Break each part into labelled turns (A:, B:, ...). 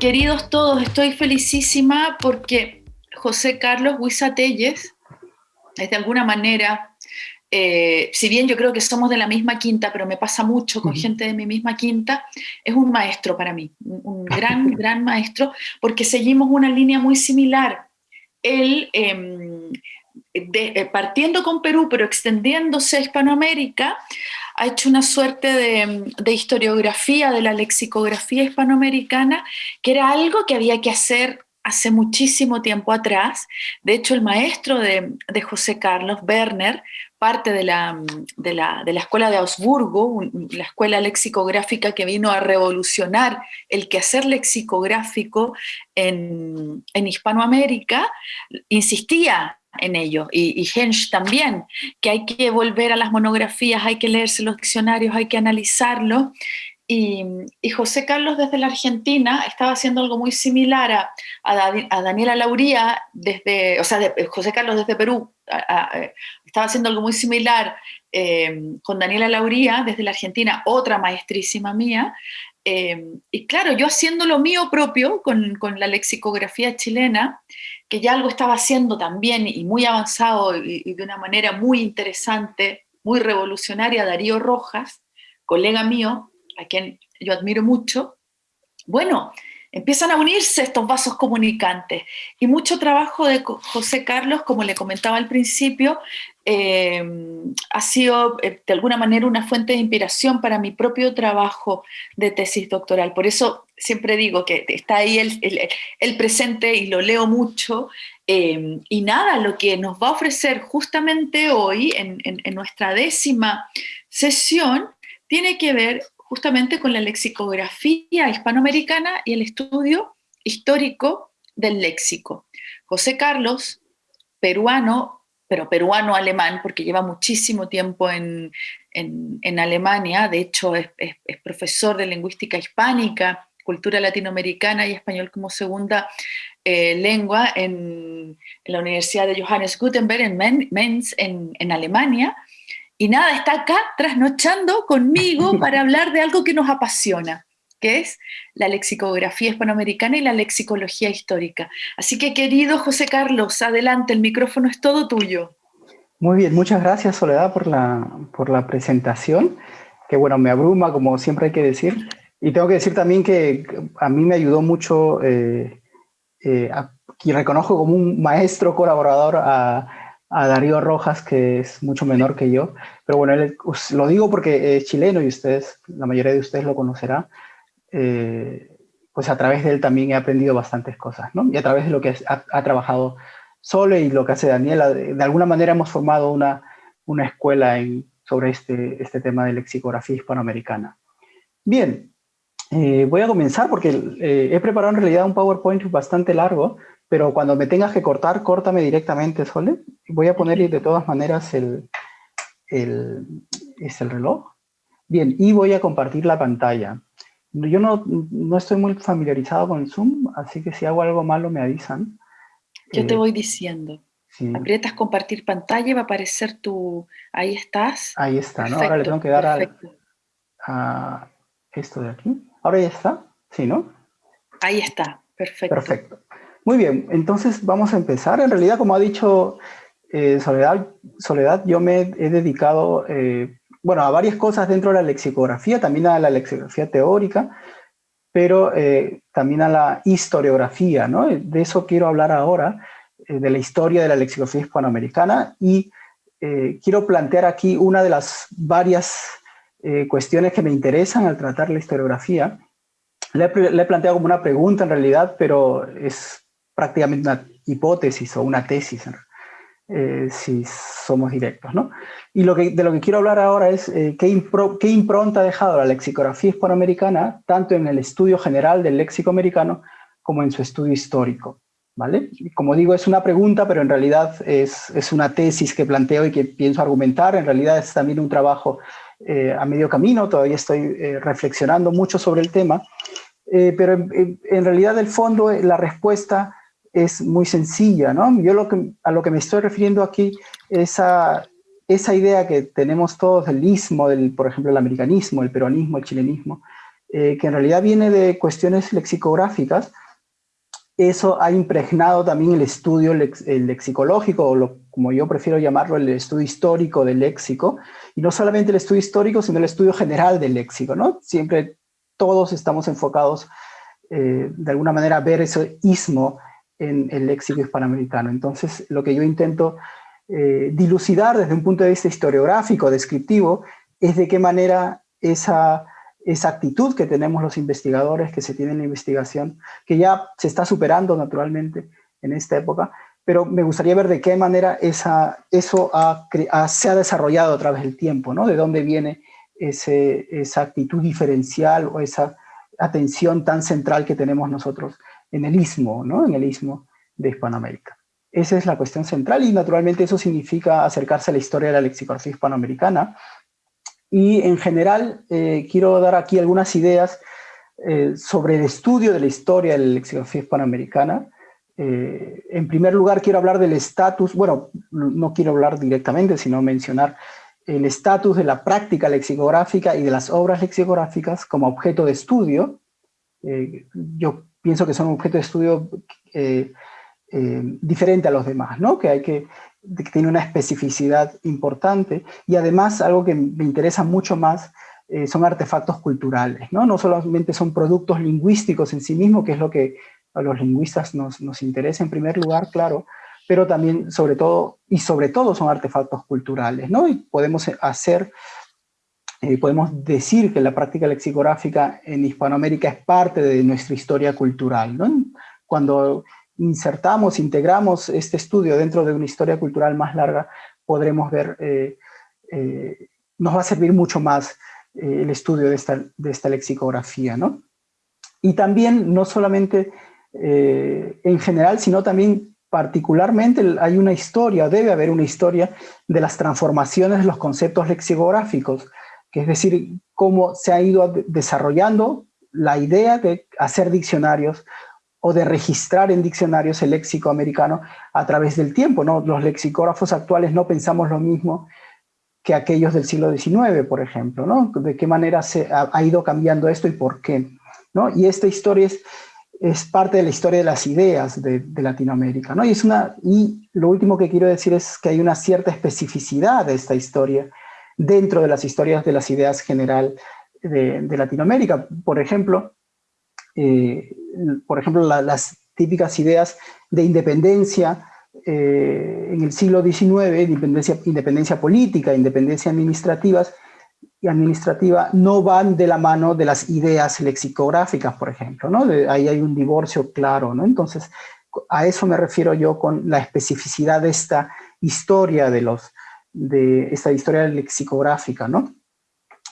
A: Queridos todos, estoy felicísima porque José Carlos Huizatelles es de alguna manera, eh, si bien yo creo que somos de la misma quinta, pero me pasa mucho con gente de mi misma quinta, es un maestro para mí, un gran, gran maestro, porque seguimos una línea muy similar. Él, em, eh, partiendo con Perú, pero extendiéndose a Hispanoamérica, ha hecho una suerte de, historiografía de la lexicografía hispanoamericana, que era algo que había que hacer hace muchísimo tiempo atrás. De hecho, el maestro de, José Carlos, Werner, parte de la, escuela de Augsburgo, la escuela lexicográfica que vino a revolucionar el quehacer lexicográfico en, en Hispanoamérica, insistía en ello, y, y Hensch también, que hay que volver a las monografías, hay que leerse los diccionarios, hay que analizarlos, y, José Carlos desde la Argentina estaba haciendo algo muy similar a, a, Daniela Lauría, desde, o sea, José Carlos desde Perú, estaba haciendo algo muy similar eh, con Daniela Lauría desde la Argentina, otra maestrísima mía, eh, y claro, yo haciendo lo mío propio con, con, la lexicografía chilena, que ya algo estaba haciendo también y muy avanzado y, de una manera muy interesante, muy revolucionaria, Darío Rojas, colega mío, a quien yo admiro mucho, bueno, empiezan a unirse estos vasos comunicantes. Y mucho trabajo de José Carlos, como le comentaba al principio, eh, ha sido eh, de alguna manera una fuente de inspiración para mi propio trabajo de tesis doctoral. Por eso siempre digo que está ahí el, presente y lo leo mucho. Eh, y nada, lo que nos va a ofrecer justamente hoy en, en nuestra décima sesión tiene que ver justamente con la lexicografía hispanoamericana y el estudio histórico del léxico. José Carlos, peruano, pero peruano-alemán, porque lleva muchísimo tiempo en, Alemania, de hecho es, profesor de lingüística hispánica, cultura latinoamericana y español como segunda eh, lengua en, la Universidad de Johannes Gutenberg en Mainz, en Alemania, y nada, está acá trasnochando conmigo para hablar de algo que nos apasiona, que es la lexicografía hispanoamericana y la lexicología histórica. Así que querido José Carlos, adelante, el micrófono es todo tuyo.
B: Muy bien, muchas gracias Soledad por la, por la presentación, que bueno, me abruma como siempre hay que decir. Y tengo que decir también que a mí me ayudó mucho eh, eh, y reconozco como un maestro colaborador a, a Darío Rojas, que es mucho menor que yo, pero bueno, lo digo porque es chileno y ustedes, la mayoría de ustedes lo conocerá, eh, pues a través de él también he aprendido bastantes cosas, ¿no? Y a través de lo que ha, trabajado Sole y lo que hace Daniela, de, alguna manera hemos formado una, una escuela sobre este, este tema de lexicografía hispanoamericana. Bien, eh, voy a comenzar porque eh, he preparado en realidad un PowerPoint bastante largo, pero cuando me tengas que cortar, córtame directamente, Sole. Voy a poner de todas maneras el, el, es el reloj. Bien, y voy a compartir la pantalla. Yo no, no, estoy muy familiarizado con el Zoom, así que si hago algo malo me avisan.
A: Yo te eh, voy diciendo. Aprietas compartir pantalla y va a aparecer tu... Ahí estás.
B: Ahí está, ¿no? Ahora le tengo que dar a esto de aquí. Ahora ya está, ¿sí, no?
A: Ahí está, perfecto.
B: Perfecto. Muy bien, entonces vamos a empezar. En realidad, como ha dicho eh, Soledad, Soledad, yo me he dedicado, eh, bueno, a varias cosas dentro de la lexicografía, también a la lexicografía teórica, pero eh, también a la historiografía, ¿no? De eso quiero hablar ahora, de la historia de la lexicografía hispanoamericana, y quiero plantear aquí una de las varias cuestiones que me interesan al tratar la historiografía. Le he, he planteado como una pregunta en realidad, pero es prácticamente una hipótesis o una tesis, eh, si somos directos. ¿no? Y lo que, de lo que quiero hablar ahora es eh, qué, qué, impronta ha dejado la lexicografía hispanoamericana, tanto en el estudio general del léxico americano como en su estudio histórico. ¿vale? Como digo, es una pregunta, pero en realidad es, es una tesis que planteo y que pienso argumentar. En realidad es también un trabajo eh, a medio camino, todavía estoy reflexionando mucho sobre el tema, pero en, en, realidad el fondo, la respuesta es muy sencilla, ¿no? Yo lo que, a lo que me estoy refiriendo aquí es esa idea que tenemos todos del ismo, del, por ejemplo, el americanismo, el peronismo, el chilenismo, que en realidad viene de cuestiones lexicográficas, eso ha impregnado también el estudio lexicológico, o como yo prefiero llamarlo, el estudio histórico del léxico, y no solamente el estudio histórico, sino el estudio general del léxico, ¿no? Siempre todos estamos enfocados eh, de alguna manera a ver ese ismo en el léxico hispanoamericano. Entonces, lo que yo intento eh, dilucidar desde un punto de vista historiográfico, descriptivo, es de qué manera esa esa actitud que tenemos los investigadores, que se tiene en la investigación, que ya se está superando naturalmente en esta época, pero me gustaría ver de qué manera esa, eso se ha desarrollado a través del tiempo, ¿no? De dónde viene ese, esa actitud diferencial o esa atención tan central que tenemos nosotros en el istmo, ¿no? En el istmo de Hispanoamérica. Esa es la cuestión central y naturalmente eso significa acercarse a la historia de la lexicografía hispanoamericana, y en general eh, quiero dar aquí algunas ideas eh, sobre el estudio de la historia de la lexicografía hispanoamericana. Eh, en primer lugar quiero hablar del estatus, bueno, no quiero hablar directamente, sino mencionar el estatus de la práctica lexicográfica y de las obras lexicográficas como objeto de estudio. yo pienso que son objeto de estudio diferente a los demás, ¿no? que hay que tiene una especificidad importante y además algo que me interesa mucho más eh, son artefactos culturales, ¿no? No solamente son productos lingüísticos en sí mismos, que es lo que a los lingüistas nos, nos interesa en primer lugar, claro, pero también sobre todo, y sobre todo son artefactos culturales, ¿no? Y podemos hacer, eh, podemos decir que la práctica lexicográfica en Hispanoamérica es parte de nuestra historia cultural. Cuando insertamos, integramos este estudio dentro de una historia cultural más larga, podremos ver, eh, eh, nos va a servir mucho más el estudio de esta, de esta lexicografía, ¿no? Y también, no solamente en general, sino también particularmente hay una historia, debe haber una historia de las transformaciones de los conceptos lexicográficos, que es decir, cómo se ha ido desarrollando la idea de hacer diccionarios o de registrar en diccionarios el léxico americano a través del tiempo. ¿no? Los lexicógrafos actuales no pensamos lo mismo que aquellos del siglo XIX, por ejemplo. ¿no? De qué manera se ha, ido cambiando esto y por qué. ¿no? Y esta historia es, es parte de la historia de las ideas de, Latinoamérica. ¿no? Y, es una, y lo último que quiero decir es que hay una cierta especificidad de esta historia dentro de las historias de las ideas general de, Latinoamérica. Por ejemplo, eh, por ejemplo, las típicas ideas de independencia eh, en el siglo XIX, independencia, independencia política, independencia administrativas, y administrativa no van de la mano de las ideas lexicográficas, por ejemplo, ¿no? ahí hay un divorcio claro, ¿no? Entonces, a eso me refiero yo con la especificidad de esta historia de los, de esta historia lexicográfica, ¿no?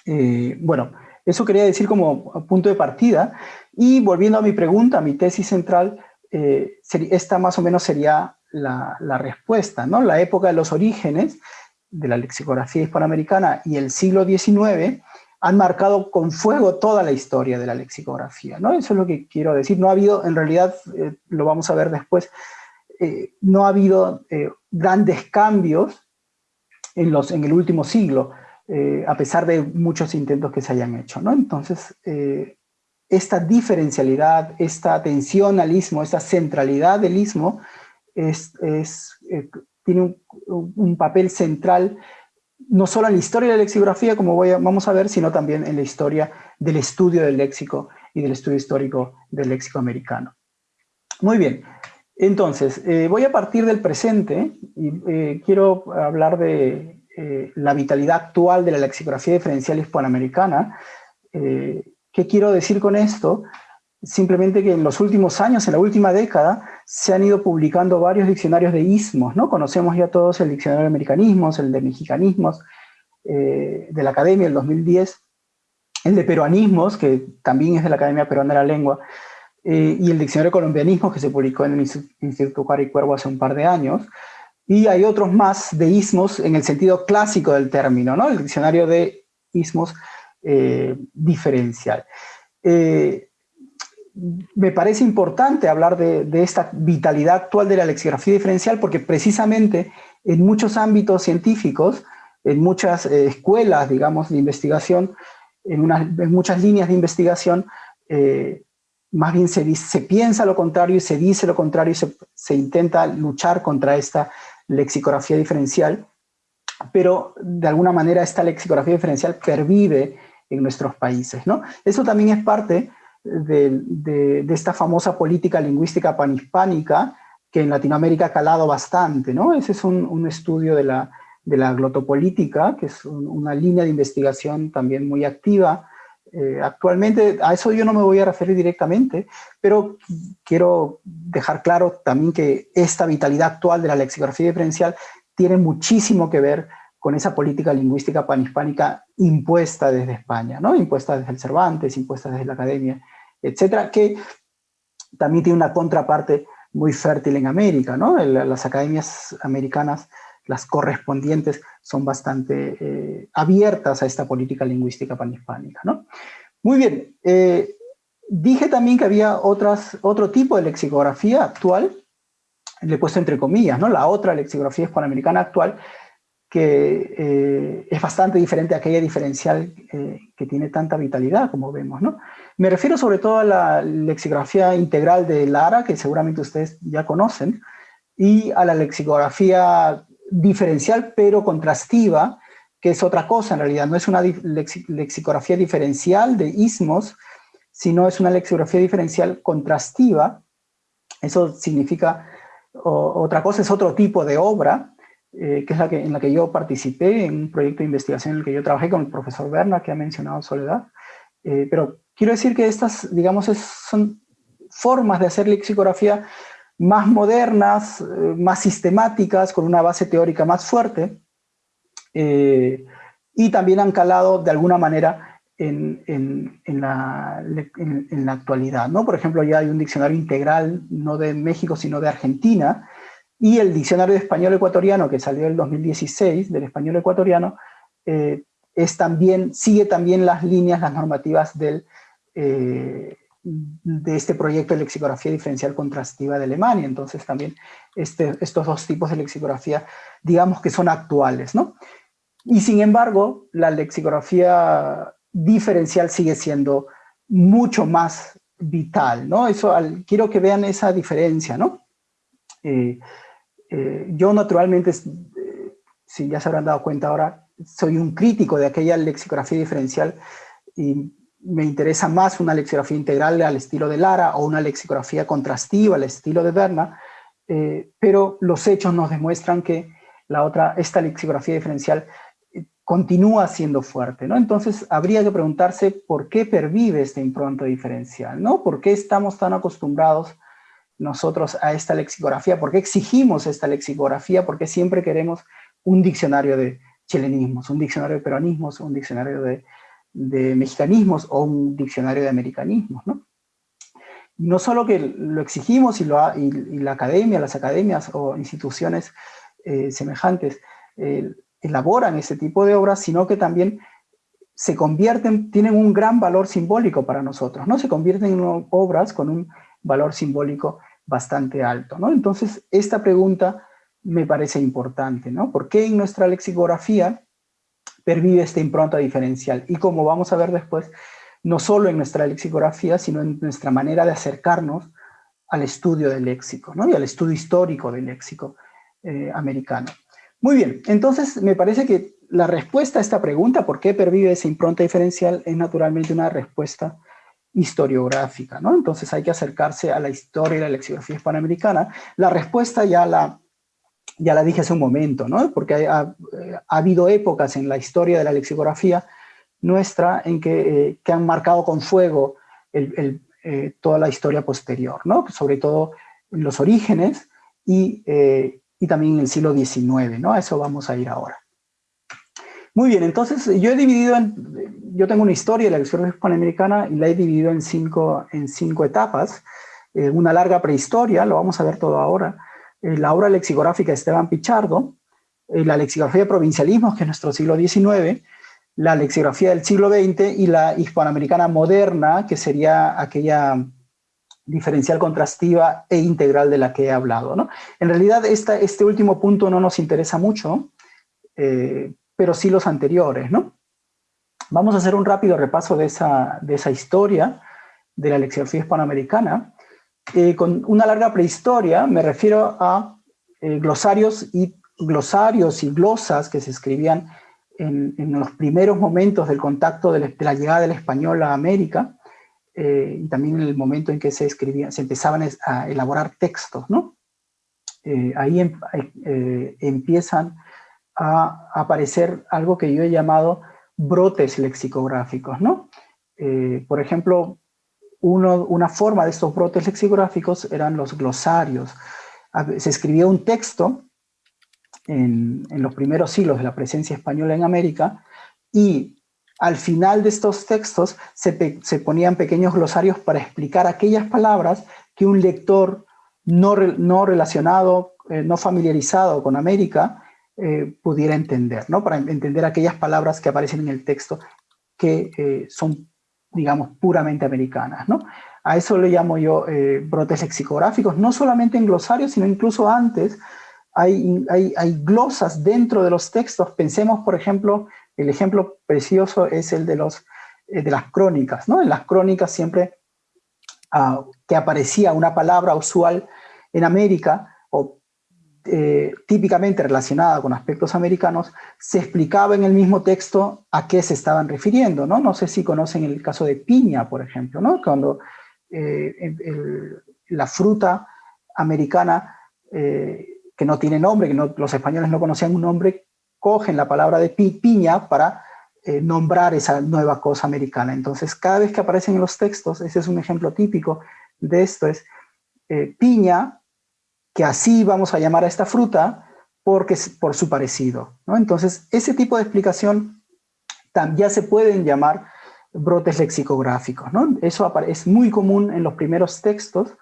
B: Eh, bueno, eso quería decir como punto de partida. Y volviendo a mi pregunta, a mi tesis central, eh, esta más o menos sería la, respuesta. ¿no? La época de los orígenes de la lexicografía hispanoamericana y el siglo XIX han marcado con fuego toda la historia de la lexicografía. ¿no? Eso es lo que quiero decir. No ha habido, en realidad, eh, lo vamos a ver después, no ha habido grandes cambios en, los, en el último siglo. Eh, a pesar de muchos intentos que se hayan hecho. ¿no? Entonces, eh, esta diferencialidad, esta atención al istmo, esta centralidad del istmo, es, eh, tiene un, papel central no solo en la historia de la lexicografía, como voy vamos a ver, sino también en la historia del estudio del léxico y del estudio histórico del léxico americano. Muy bien, entonces, voy a partir del presente y quiero hablar de eh, la vitalidad actual de la lexicografía diferencial hispanoamericana. Eh, ¿Qué quiero decir con esto? Simplemente que en los últimos años, en la última década, se han ido publicando varios diccionarios de ismos, ¿no? Conocemos ya todos el diccionario de americanismos, el de mexicanismos, eh, de la Academia del 2010, el de peruanismos, que también es de la Academia Peruana de la Lengua, y el diccionario de colombianismos, que se publicó en el Instituto Cari Cuervo hace un par de años, y hay otros más de ismos en el sentido clásico del término, ¿no? El diccionario de ismos eh, diferencial. Eh, me parece importante hablar de, esta vitalidad actual de la lexicografía diferencial porque precisamente en muchos ámbitos científicos, en muchas eh, escuelas, digamos, de investigación, en, muchas líneas de investigación, eh, más bien se, piensa lo contrario y se dice lo contrario y se, intenta luchar contra esta lexicografía diferencial, pero de alguna manera esta lexicografía diferencial pervive en nuestros países. ¿no? Eso también es parte de, esta famosa política lingüística panhispánica que en Latinoamérica ha calado bastante. ¿no? Ese es un, estudio de la glotopolítica, que es una línea de investigación también muy activa. Eh, actualmente, a eso yo no me voy a referir directamente, pero quiero dejar claro también que esta vitalidad actual de la lexicografía diferencial tiene muchísimo que ver con esa política lingüística panhispánica impuesta desde España, ¿no? impuesta desde el Cervantes, impuesta desde la academia, etcétera, que también tiene una contraparte muy fértil en América. ¿no? Las academias americanas las correspondientes son bastante eh, abiertas a esta política lingüística panhispánica. ¿no? Muy bien, eh, dije también que había otras, otro tipo de lexicografía actual, le he puesto entre comillas, ¿no? la otra lexicografía hispanoamericana actual, que eh, es bastante diferente a aquella diferencial que tiene tanta vitalidad, como vemos. ¿no? Me refiero sobre todo a la lexicografía integral de Lara, que seguramente ustedes ya conocen, y a la lexicografía diferencial pero contrastiva, que es otra cosa en realidad, no es una lexicografía diferencial de ismos, sino es una lexicografía diferencial contrastiva. Eso significa, otra cosa es otro tipo de obra, eh, que es la que, en la que yo participé, en un proyecto de investigación en el que yo trabajé con el profesor Berna, que ha mencionado Soledad. Eh, pero quiero decir que estas, digamos, son formas de hacer lexicografía más modernas, eh, más sistemáticas, con una base teórica más fuerte, eh, y también han calado de alguna manera en, la, en, la, actualidad. ¿no? Por ejemplo, ya hay un diccionario integral, no de México, sino de Argentina, y el diccionario de español ecuatoriano, que salió en el 2016, del español ecuatoriano, eh, es también, sigue también las líneas, las normativas del, de este proyecto de lexicografía diferencial contrastiva de Alemania. Entonces también este, estos dos tipos de lexicografía, digamos que son actuales, ¿no? Y sin embargo, la lexicografía diferencial sigue siendo mucho más vital, ¿no? Eso, quiero que vean esa diferencia, ¿no? Eh, eh, yo naturalmente, eh, si ya se habrán dado cuenta ahora, soy un crítico de aquella lexicografía diferencial y me interesa más una lexicografía integral al estilo de Lara o una lexicografía contrastiva al estilo de Berna, eh, pero los hechos nos demuestran que la otra, esta lexicografía diferencial eh, continúa siendo fuerte, ¿no? Entonces habría que preguntarse por qué pervive esta impronta diferencial, ¿no? ¿Por qué estamos tan acostumbrados nosotros a esta lexicografía? ¿Por qué exigimos esta lexicografía? ¿Por qué siempre queremos un diccionario de chilenismos, un diccionario de peronismos, un diccionario de de mexicanismos o un diccionario de americanismos, ¿no? No solo que lo exigimos y, lo la academia, las academias o instituciones eh, semejantes eh, elaboran ese tipo de obras, sino que también se convierten, tienen un gran valor simbólico para nosotros, ¿no? Se convierten en obras con un valor simbólico bastante alto, ¿no? Entonces, esta pregunta me parece importante, ¿no? ¿Por qué en nuestra lexicografía pervive esta impronta diferencial. Y como vamos a ver después, no solo en nuestra lexicografía, sino en nuestra manera de acercarnos al estudio del léxico, ¿no? y al estudio histórico del léxico eh, americano. Muy bien, entonces me parece que la respuesta a esta pregunta, ¿por qué pervive esa impronta diferencial? Es naturalmente una respuesta historiográfica, ¿no? Entonces hay que acercarse a la historia y la lexicografía hispanoamericana. La respuesta ya la ya la dije hace un momento, ¿no? porque ha, habido épocas en la historia de la lexicografía nuestra en que, eh, han marcado con fuego eh, toda la historia posterior, ¿no? sobre todo los orígenes y, eh, y también en el siglo XIX, ¿no? a eso vamos a ir ahora. Muy bien, entonces yo he dividido, en, yo tengo una historia de la lexicografía hispanoamericana y la he dividido en cinco, en cinco etapas, una larga prehistoria, lo vamos a ver todo ahora, eh, la obra lexicográfica de Esteban Pichardo, eh, la lexicografía de provincialismos, que es nuestro siglo XIX, la lexicografía del siglo XX y la hispanoamericana moderna, que sería aquella diferencial contrastiva e integral de la que he hablado. ¿no? En realidad este último punto no nos interesa mucho, eh, pero sí los anteriores. ¿no? Vamos a hacer un rápido repaso de esa, de esa historia de la lexicografía hispanoamericana. Eh, con una larga prehistoria me refiero a eh, glosarios, y, glosarios y glosas que se escribían en, los primeros momentos del contacto de la, llegada del español a América, eh, y también en el momento en que se escribían, se empezaban a elaborar textos, ¿no? ahí em, empiezan a aparecer algo que yo he llamado brotes lexicográficos, ¿no? Por ejemplo, una forma de estos brotes lexicográficos eran los glosarios. Se escribía un texto en, los primeros siglos de la presencia española en América y al final de estos textos se, ponían pequeños glosarios para explicar aquellas palabras que un lector no, no relacionado, eh, no familiarizado con América, eh, pudiera entender, ¿no? Para entender aquellas palabras que aparecen en el texto que eh, son, digamos, puramente americanas, ¿no? A eso le llamo yo eh, brotes lexicográficos, no solamente en glosarios, sino incluso antes, hay, hay, hay, glosas dentro de los textos. Pensemos, por ejemplo, el ejemplo precioso es el de, los, de las crónicas, ¿no? En las crónicas siempre ah, que aparecía una palabra usual en América, o eh, típicamente relacionada con aspectos americanos, se explicaba en el mismo texto a qué se estaban refiriendo, ¿no? No sé si conocen el caso de piña, por ejemplo, ¿no? Cuando eh, la fruta americana, eh, que no tiene nombre, que los españoles no conocían un nombre, cogen la palabra de piña para nombrar esa nueva cosa americana. Entonces, cada vez que aparecen en los textos, ese es un ejemplo típico de esto, es piña que así vamos a llamar a esta fruta porque, por su parecido. ¿no? Entonces, ese tipo de explicación ya se pueden llamar brotes lexicográficos. ¿no? Eso es muy común en los primeros textos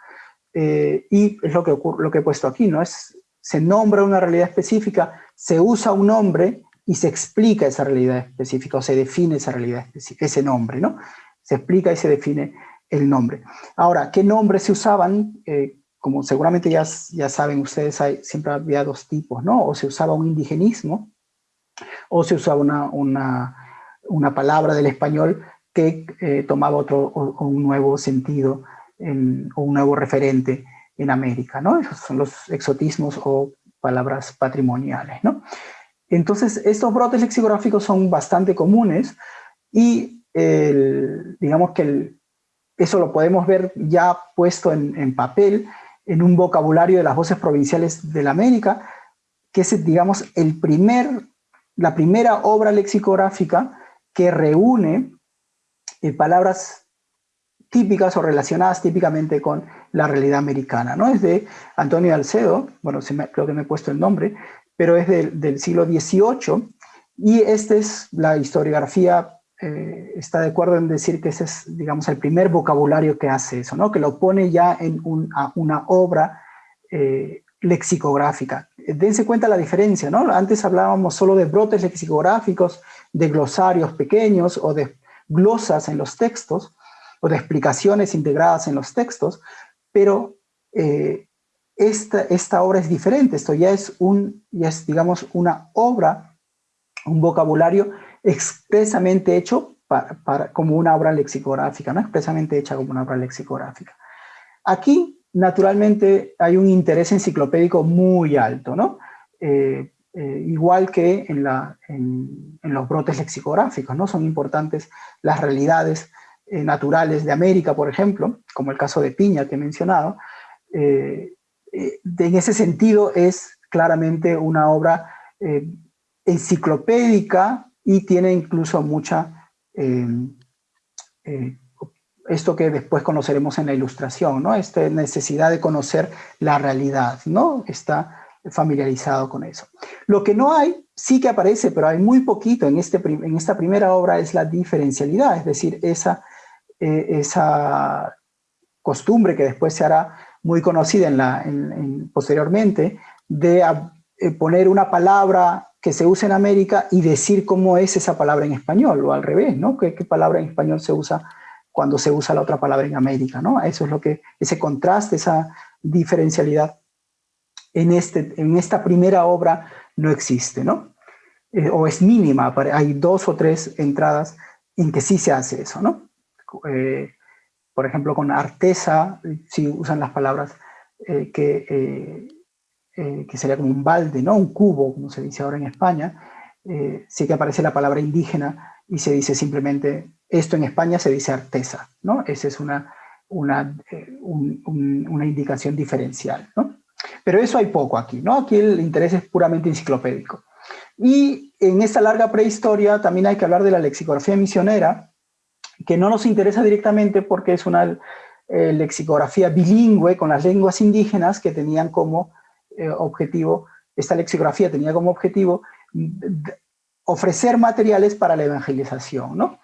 B: eh, y es lo que, lo que he puesto aquí. ¿no? Es, se nombra una realidad específica, se usa un nombre y se explica esa realidad específica o se define esa realidad específica, ese nombre. ¿no? Se explica y se define el nombre. Ahora, ¿qué nombres se usaban? Eh, como seguramente ya, ya saben ustedes, siempre había dos tipos, ¿no? O se usaba un indigenismo, o se usaba una, una, una palabra del español que eh, tomaba otro un nuevo sentido o un nuevo referente en América, ¿no? Esos son los exotismos o palabras patrimoniales, ¿no? Entonces, estos brotes lexicográficos son bastante comunes y digamos que eso lo podemos ver ya puesto en papel en un vocabulario de las voces provinciales de la América, que es, digamos, el primer, la primera obra lexicográfica que reúne eh, palabras típicas o relacionadas típicamente con la realidad americana. ¿no? Es de Antonio Alcedo, bueno, creo que me he puesto el nombre, pero es del siglo XVIII, y esta es la historiografía eh, está de acuerdo en decir que ese es, digamos, el primer vocabulario que hace eso, ¿no? que lo pone ya en una obra eh, lexicográfica. Dense cuenta la diferencia, ¿no? Antes hablábamos solo de brotes lexicográficos, de glosarios pequeños o de glosas en los textos, o de explicaciones integradas en los textos, pero eh, esta, esta obra es diferente, esto ya es, un, ya es, digamos, una obra, un vocabulario expresamente hecho para, como una obra lexicográfica, ¿no? expresamente hecha como una obra lexicográfica. Aquí, naturalmente, hay un interés enciclopédico muy alto, ¿no? Eh, eh, igual que en, la, en, los brotes lexicográficos, ¿no? Son importantes las realidades eh, naturales de América, por ejemplo, como el caso de Piña que he mencionado. en ese sentido es claramente una obra enciclopédica y tiene incluso mucha, em, eh, esto que después conoceremos en la ilustración, ¿no? Esta necesidad de conocer la realidad, ¿no? Está familiarizado con eso. Lo que no hay, sí que aparece, pero hay muy poquito en, este, en esta primera obra, es la diferencialidad, es decir, esa, eh, esa costumbre que después se hará muy conocida en la, posteriormente, de eh, poner una palabra que se usa en América y decir cómo es esa palabra en español, o al revés, ¿no? ¿Qué, palabra en español se usa cuando se usa la otra palabra en América, ¿no? Eso es lo que, ese contraste, esa diferencialidad en, este, en esta primera obra no existe, ¿no? Eh, o es mínima, hay dos o tres entradas en que sí se hace eso, ¿no? Eh, por ejemplo, con artesa, si usan las palabras que, que sería como un balde, ¿no? Un cubo, como se dice ahora en España, sí que aparece la palabra indígena y se dice simplemente, esto en España se dice artesa, ¿no? Esa es una, una, una indicación diferencial, ¿no? Pero eso hay poco aquí, ¿no? Aquí el interés es puramente enciclopédico. Y en esta larga prehistoria también hay que hablar de la lexicografía misionera, que no nos interesa directamente porque es una eh, lexicografía bilingüe con las lenguas indígenas que tenían como eh, objetivo, esta lexicografía tenía como objetivo ofrecer materiales para la evangelización, ¿no?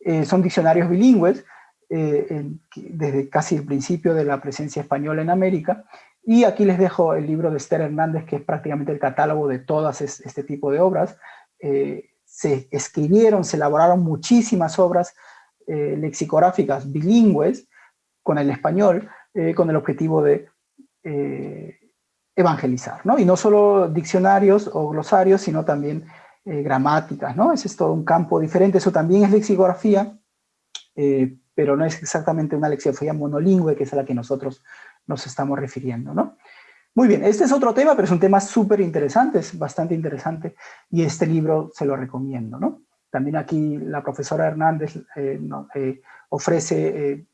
B: Eh, son diccionarios bilingües, desde casi el principio de la presencia española en América, y aquí les dejo el libro de Esther Hernández, que es prácticamente el catálogo de todas este tipo de obras. Eh, se escribieron, se elaboraron muchísimas obras eh, lexicográficas bilingües con el español, eh, con el objetivo de evangelizar, ¿no? Y no solo diccionarios o glosarios, sino también gramáticas, ¿no? Ese es todo un campo diferente, eso también es lexicografía, pero no es exactamente una lexicografía monolingüe, que es a la que nosotros nos estamos refiriendo, ¿no? Muy bien, este es otro tema, pero es un tema súper interesante, es bastante interesante, y este libro se lo recomiendo, ¿no? También aquí la profesora Hernández eh, eh, ofrece eh,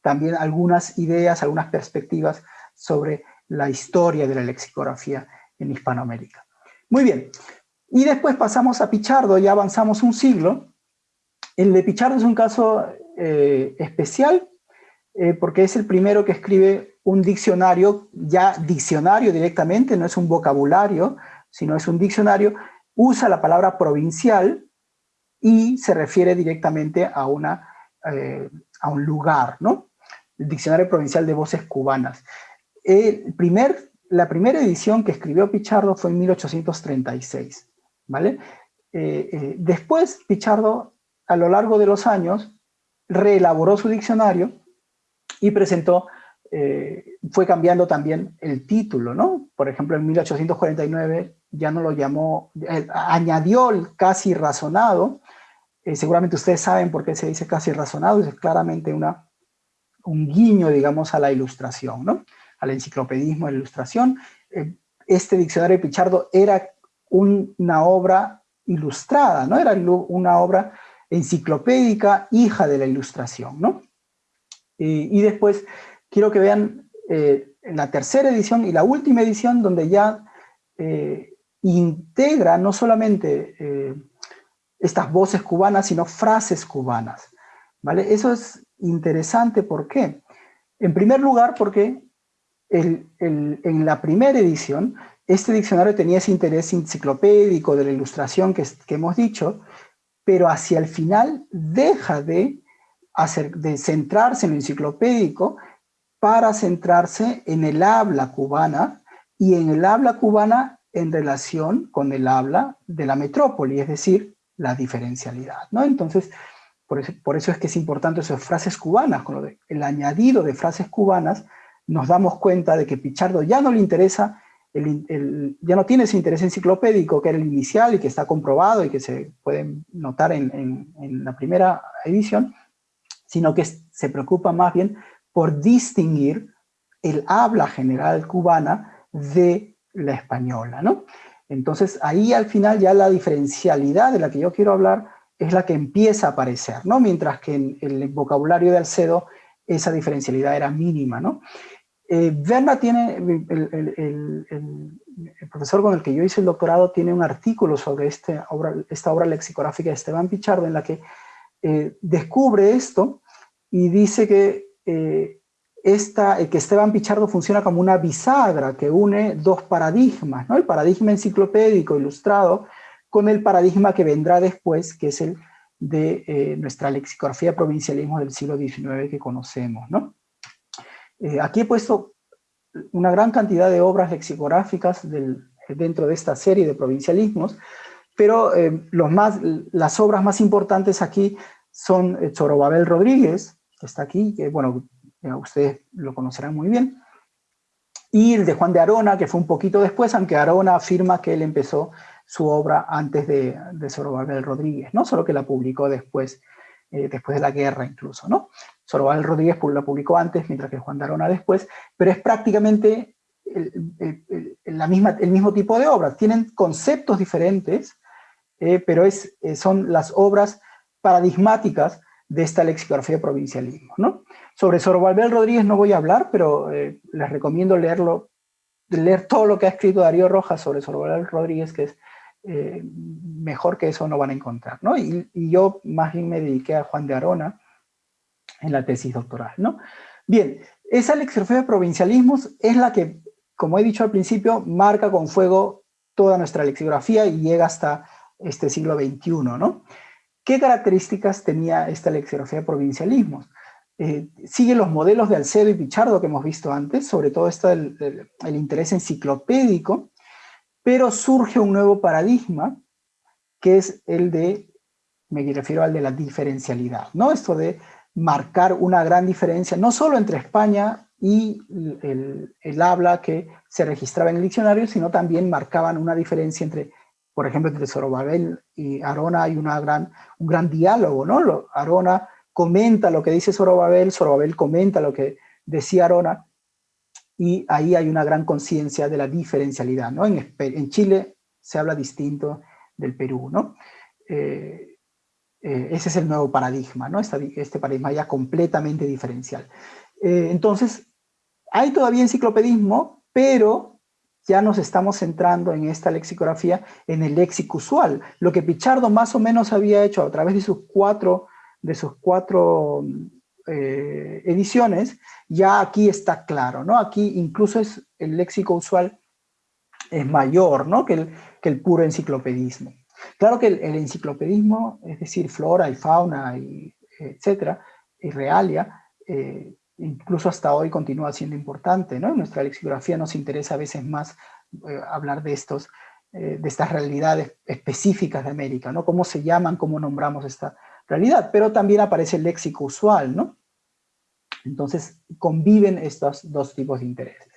B: también algunas ideas, algunas perspectivas sobre la historia de la lexicografía en Hispanoamérica. Muy bien, y después pasamos a Pichardo, ya avanzamos un siglo. El de Pichardo es un caso especial, porque es el primero que escribe un diccionario, ya diccionario directamente, no es un vocabulario, sino es un diccionario, usa la palabra provincial y se refiere directamente a, una, eh, a un lugar, ¿no? El Diccionario Provincial de Voces Cubanas. La primera edición que escribió Pichardo fue en 1836, ¿vale? Eh, eh, después Pichardo, a lo largo de los años, reelaboró su diccionario y presentó eh, fue cambiando también el título, ¿no? Por ejemplo, en 1849 ya no lo llamó, añadió el casi razonado, seguramente ustedes saben por qué se dice casi razonado, es claramente una, un guiño, digamos, a la ilustración, ¿no? Al enciclopedismo de la ilustración. este diccionario de Pichardo era una obra ilustrada, ¿no? Era una obra enciclopédica, hija de la ilustración, ¿no? y después quiero que vean eh, la tercera edición y la última edición donde ya eh, integra no solamente eh, estas voces cubanas, sino frases cubanas. ¿vale? Eso es interesante, ¿por qué? En primer lugar, porque en la primera edición, este diccionario tenía ese interés enciclopédico de la ilustración que, hemos dicho, pero hacia el final deja de, centrarse en lo enciclopédico para centrarse en el habla cubana y en el habla cubana en relación con el habla de la metrópoli, es decir, la diferencialidad. ¿no? Entonces, por eso, es que es importante esas frases cubanas, el añadido de frases cubanas, nos damos cuenta de que Pichardo ya no le interesa, el, ya no tiene ese interés enciclopédico que era el inicial y que está comprobado y que se puede notar en, en la primera edición, sino que se preocupa más bien por distinguir el habla general cubana de la española, ¿no? Entonces ahí al final ya la diferencialidad de la que yo quiero hablar es la que empieza a aparecer, ¿no? Mientras que en el vocabulario de Alcedo esa diferencialidad era mínima, ¿no? Eh, Berna tiene, el, profesor con el que yo hice el doctorado tiene un artículo sobre este esta obra lexicográfica de Esteban Pichardo en la que eh, descubre esto y dice que eh, esta, que Esteban Pichardo funciona como una bisagra que une dos paradigmas, ¿no? el paradigma enciclopédico ilustrado con el paradigma que vendrá después, que es el de eh, nuestra lexicografía provincialismo del siglo XIX que conocemos. ¿no? Eh, aquí he puesto una gran cantidad de obras lexicográficas dentro de esta serie de provincialismos, pero más, las obras más importantes aquí son Chorobabel Rodríguez, que está aquí, que bueno, ustedes lo conocerán muy bien, y el de Juan de Arona, que fue un poquito después, aunque Arona afirma que él empezó su obra antes de, de Zorobabel Rodríguez, ¿no? solo que la publicó después después de la guerra incluso, ¿no? Sorobal Rodríguez lo publicó antes, mientras que Juan de Arona después, pero es prácticamente el, la misma, el mismo tipo de obras. Tienen conceptos diferentes, pero es, son las obras paradigmáticas de esta lexicografía de provincialismo. ¿no? Sobre Sorobalbel Rodríguez no voy a hablar, pero les recomiendo leerlo leer todo lo que ha escrito Darío Rojas sobre Sorobal Rodríguez, que es eh, mejor que eso no van a encontrar, ¿no? Y, yo más bien me dediqué a Juan de Arona en la tesis doctoral, ¿no? Bien, esa lexicografía de provincialismos es la que, como he dicho al principio, marca con fuego toda nuestra lexicografía y llega hasta este siglo XXI, ¿no? ¿Qué características tenía esta lexicografía de provincialismos? Eh, sigue los modelos de Alcedo y Pichardo que hemos visto antes, sobre todo está el, interés enciclopédico, pero surge un nuevo paradigma, que es el de, me refiero al de la diferencialidad, ¿no? Esto de marcar una gran diferencia, no solo entre España y el, el, habla que se registraba en el diccionario, sino también marcaban una diferencia entre, por ejemplo, entre Zorobabel y Arona hay una gran, un gran diálogo, ¿no? Arona comenta lo que dice Zorobabel, Zorobabel comenta lo que decía Arona, y ahí hay una gran conciencia de la diferencialidad, ¿no? En, en, Chile se habla distinto del Perú, ¿no? Eh, eh, ese es el nuevo paradigma, ¿no? este paradigma ya completamente diferencial. Eh, entonces, hay todavía enciclopedismo, pero ya nos estamos centrando en esta lexicografía, en el léxico usual. Lo que Pichardo más o menos había hecho a través de sus cuatro de sus cuatro eh, ediciones, ya aquí está claro, ¿no? Aquí incluso es, el léxico usual es mayor, ¿no? Que el, que el puro enciclopedismo. Claro que el, enciclopedismo, es decir, flora y fauna, y, etcétera, y realia, eh, incluso hasta hoy continúa siendo importante. En nuestra lexicografía nos interesa a veces más eh, hablar de estos, de estas realidades específicas de América, ¿no? Cómo se llaman, cómo nombramos esta, realidad, pero también aparece el léxico usual, ¿no? Entonces conviven estos dos tipos de intereses.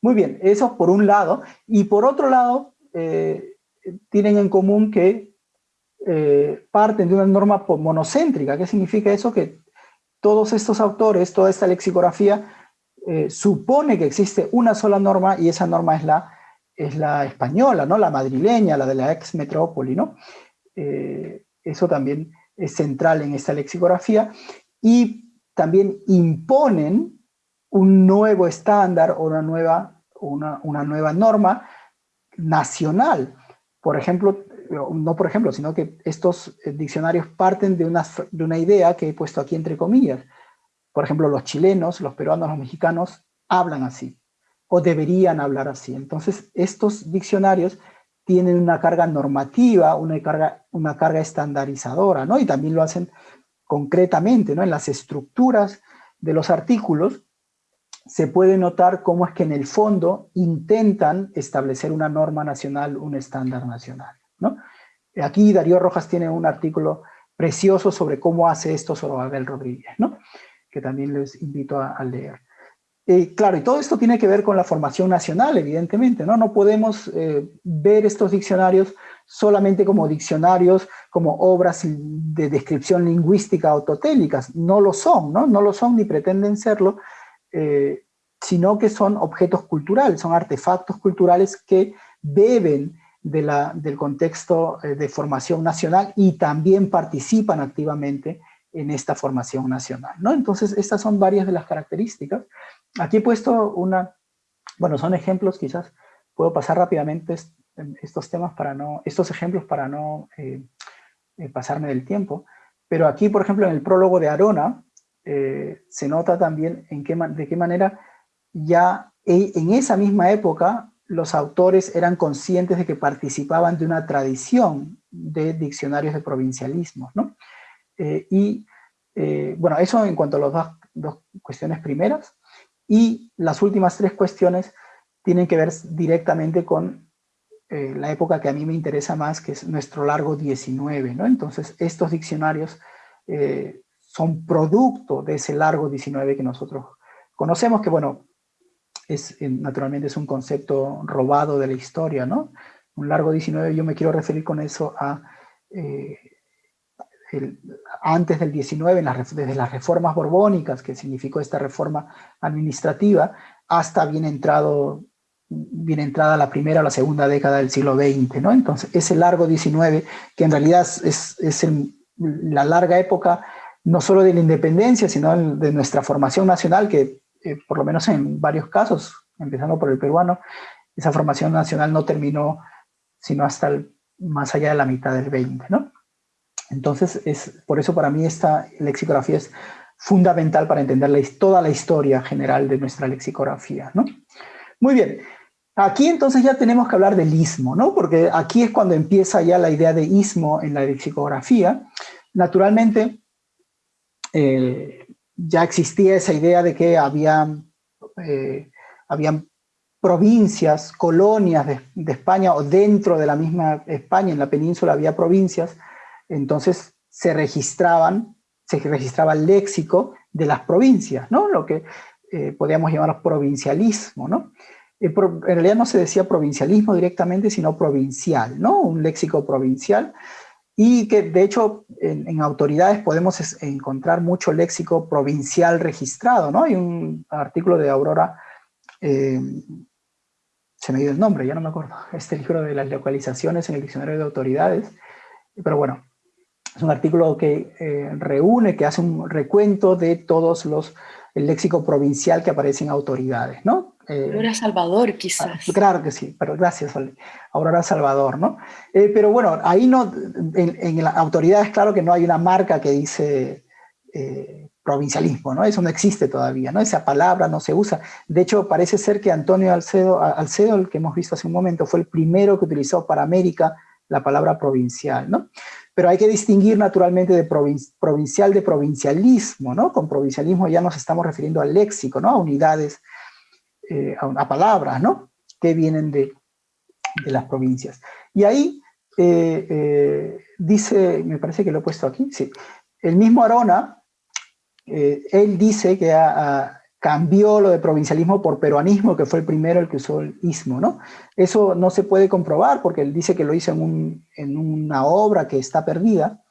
B: Muy bien, eso por un lado, y por otro lado, eh, tienen en común que eh, parten de una norma monocéntrica. ¿Qué significa eso? Que todos estos autores, toda esta lexicografía, eh, supone que existe una sola norma y esa norma es la, es la española, ¿no? la madrileña, la de la ex metrópoli. ¿no? eso también es central en esta lexicografía, y también imponen un nuevo estándar o una nueva, una, una nueva norma nacional. Por ejemplo, no por ejemplo, sino que estos eh, diccionarios parten de una, de una idea que he puesto aquí entre comillas. Por ejemplo, los chilenos, los peruanos, los mexicanos hablan así, o deberían hablar así. Entonces, estos diccionarios tienen una carga normativa, una carga, una carga estandarizadora, ¿no? Y también lo hacen concretamente, ¿no? En las estructuras de los artículos se puede notar cómo es que en el fondo intentan establecer una norma nacional, un estándar nacional, ¿no? Aquí Darío Rojas tiene un artículo precioso sobre cómo hace esto Abel Rodríguez, ¿no? Que también les invito a leer. Eh, claro, y todo esto tiene que ver con la formación nacional, evidentemente, ¿no? No podemos eh, ver estos diccionarios solamente como diccionarios, como obras de descripción lingüística autotélicas. No lo son, ¿no? No lo son ni pretenden serlo, eh, sino que son objetos culturales, son artefactos culturales que beben del contexto de formación nacional y también participan activamente en esta formación nacional. ¿no? Entonces, estas son varias de las características Aquí he puesto una, bueno, son ejemplos quizás, puedo pasar rápidamente estos temas para no, estos ejemplos para no eh, eh, pasarme del tiempo, pero aquí, por ejemplo, en el prólogo de Arona, eh, se nota también en qué, de qué manera ya en esa misma época los autores eran conscientes de que participaban de una tradición de diccionarios de provincialismo, ¿no? y, bueno, eso en cuanto a las dos, cuestiones primeras. Y las últimas tres cuestiones tienen que ver directamente con eh, la época que a mí me interesa más, que es nuestro largo 19. ¿no? Entonces, estos diccionarios eh, son producto de ese largo 19 que nosotros conocemos, que bueno, es, eh, naturalmente es un concepto robado de la historia, ¿no? Un largo 19, yo me quiero referir con eso a antes del 19, desde las reformas borbónicas, que significó esta reforma administrativa, hasta bien entrado bien entrada la primera o la segunda década del siglo XX, ¿no? Entonces, ese largo 19, que en realidad es, es la larga época no solo de la independencia, sino de nuestra formación nacional, que eh, por lo menos en varios casos, empezando por el peruano, esa formación nacional no terminó sino hasta más allá de la mitad del 20, ¿no? Entonces, es, por eso para mí esta lexicografía es fundamental para entender toda la historia general de nuestra lexicografía, ¿no? Muy bien, aquí entonces ya tenemos que hablar del ismo, ¿no? Porque aquí es cuando empieza ya la idea de ismo en la lexicografía. Naturalmente, eh, ya existía esa idea de que había, eh, provincias, colonias de, España o dentro de la misma España, en la península había provincias, entonces se registraban, se registraba el léxico de las provincias, ¿no? Lo que eh, podríamos llamar provincialismo, ¿no? En realidad no se decía provincialismo directamente, sino provincial, ¿no? Un léxico provincial y que de hecho en, autoridades podemos encontrar mucho léxico provincial registrado, ¿no? Hay un artículo de Aurora eh, se me dio el nombre, ya no me acuerdo, este libro de las localizaciones en el diccionario de autoridades, pero bueno, es un artículo que eh, reúne, que hace un recuento de todos los, el léxico provincial que aparece en autoridades, ¿no?
A: Eh, Aurora Salvador, quizás.
B: Ah, claro que sí, pero gracias, Aurora Salvador, ¿no? Eh, pero bueno, ahí no, en, en las autoridades, claro que no hay una marca que dice provincialismo, ¿no? Eso no existe todavía, ¿no? Esa palabra no se usa. De hecho, parece ser que Antonio Alcedo, Alcedo, el que hemos visto hace un momento, fue el primero que utilizó para América la palabra provincial, ¿no? Pero hay que distinguir naturalmente de provincial de provincialismo, ¿no? Con provincialismo ya nos estamos refiriendo al léxico, ¿no? A unidades, eh, a, palabras, ¿no? Que vienen de, las provincias. Y ahí eh, eh, dice, me parece que lo he puesto aquí, sí, el mismo Arona, él dice que cambió lo de provincialismo por peruanismo, que fue el primero el que usó el ismo, ¿no? Eso no se puede comprobar porque él dice que lo hizo en, una obra que está perdida,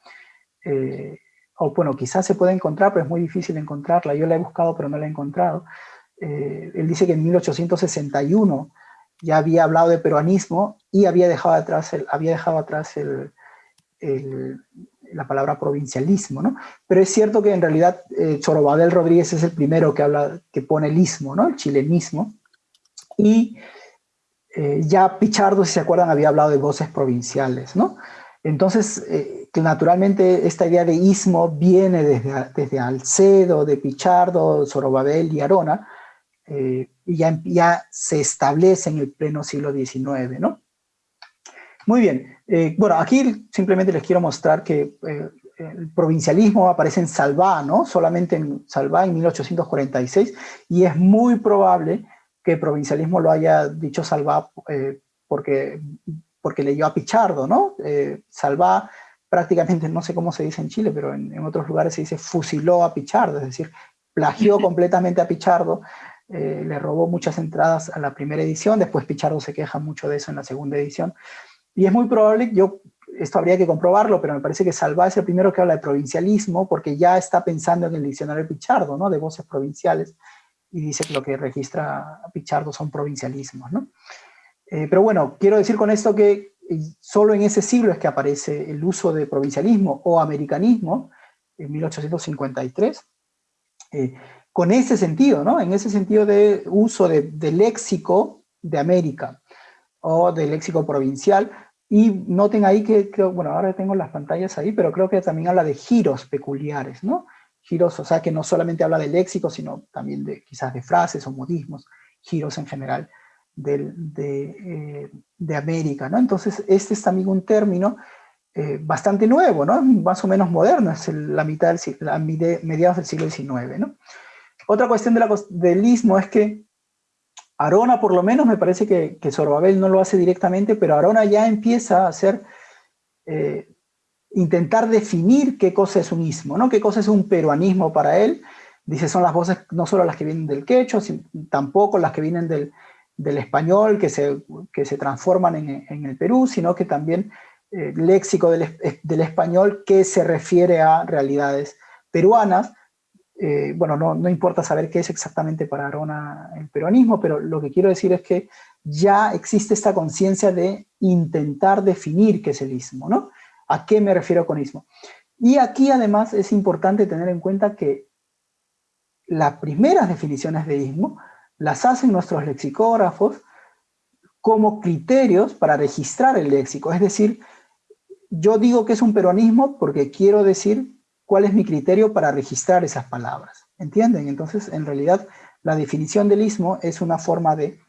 B: o bueno, quizás se puede encontrar, pero es muy difícil encontrarla, yo la he buscado pero no la he encontrado. Eh, él dice que en 1861 ya había hablado de peruanismo y había dejado atrás había dejado atrás la palabra provincialismo, ¿no? Pero es cierto que en realidad eh, Rodríguez es el primero que habla, que pone el ismo, ¿no? El chilenismo. Y eh, ya Pichardo, si se acuerdan, había hablado de voces provinciales, ¿no? Entonces, eh, naturalmente esta idea de ismo viene desde, desde Alcedo, de Pichardo, Zorobabel y Arona, y ya, ya se establece en el pleno siglo XIX, ¿no? Muy bien, eh, bueno, aquí simplemente les quiero mostrar que eh, el provincialismo aparece en Salvá, ¿no? Solamente en Salvá en 1846, y es muy probable que el provincialismo lo haya dicho Salvá eh, porque, porque leyó a Pichardo, ¿no? Salvá prácticamente, no sé cómo se dice en Chile, pero en, en, otros lugares se dice fusiló a Pichardo, es decir, plagió completamente a Pichardo, le robó muchas entradas a la primera edición, después Pichardo se queja mucho de eso en la segunda edición, y es muy probable, yo, esto habría que comprobarlo, pero me parece que Salva es el primero que habla de provincialismo, porque ya está pensando en el diccionario Pichardo, ¿no? De voces provinciales, y dice que lo que registra Pichardo son provincialismos, ¿no? Eh, pero bueno, quiero decir con esto que eh, solo en ese siglo es que aparece el uso de provincialismo o americanismo, en 1853, eh, con ese sentido, ¿no? En ese sentido de uso de, léxico de América o de léxico provincial. Y noten ahí que, bueno, ahora tengo las pantallas ahí, pero creo que también habla de giros peculiares, ¿no? Giros, o sea, que no solamente habla de léxico, sino también de quizás de frases o modismos, giros en general de, de, eh, América, ¿no? Entonces, este es también un término eh, bastante nuevo, ¿no? Más o menos moderno, es la mitad del mediados del siglo XIX, ¿no? Otra cuestión del istmo es que Arona por lo menos me parece que, que Sorbabel no lo hace directamente, pero Arona ya empieza a hacer, eh, intentar definir qué cosa es un ismo, ¿no? qué cosa es un peruanismo para él. Dice, son las voces no solo las que vienen del quechua, sino, tampoco las que vienen del, español, que se, que se transforman en, el Perú, sino que también eh, léxico del, español que se refiere a realidades peruanas. Eh, bueno, no, no, importa saber qué es exactamente para Arona el peruanismo, pero lo que quiero decir es que ya existe esta conciencia de intentar definir qué es el ismo, ¿no? ¿A qué me refiero con ismo? Y aquí además es importante tener en cuenta que las primeras definiciones de ismo las hacen nuestros lexicógrafos como criterios para registrar el léxico. Es decir, yo digo que es un peronismo porque quiero decir cuál es mi criterio para registrar esas palabras. ¿Entienden? Entonces, en realidad, la definición del ismo es una forma de,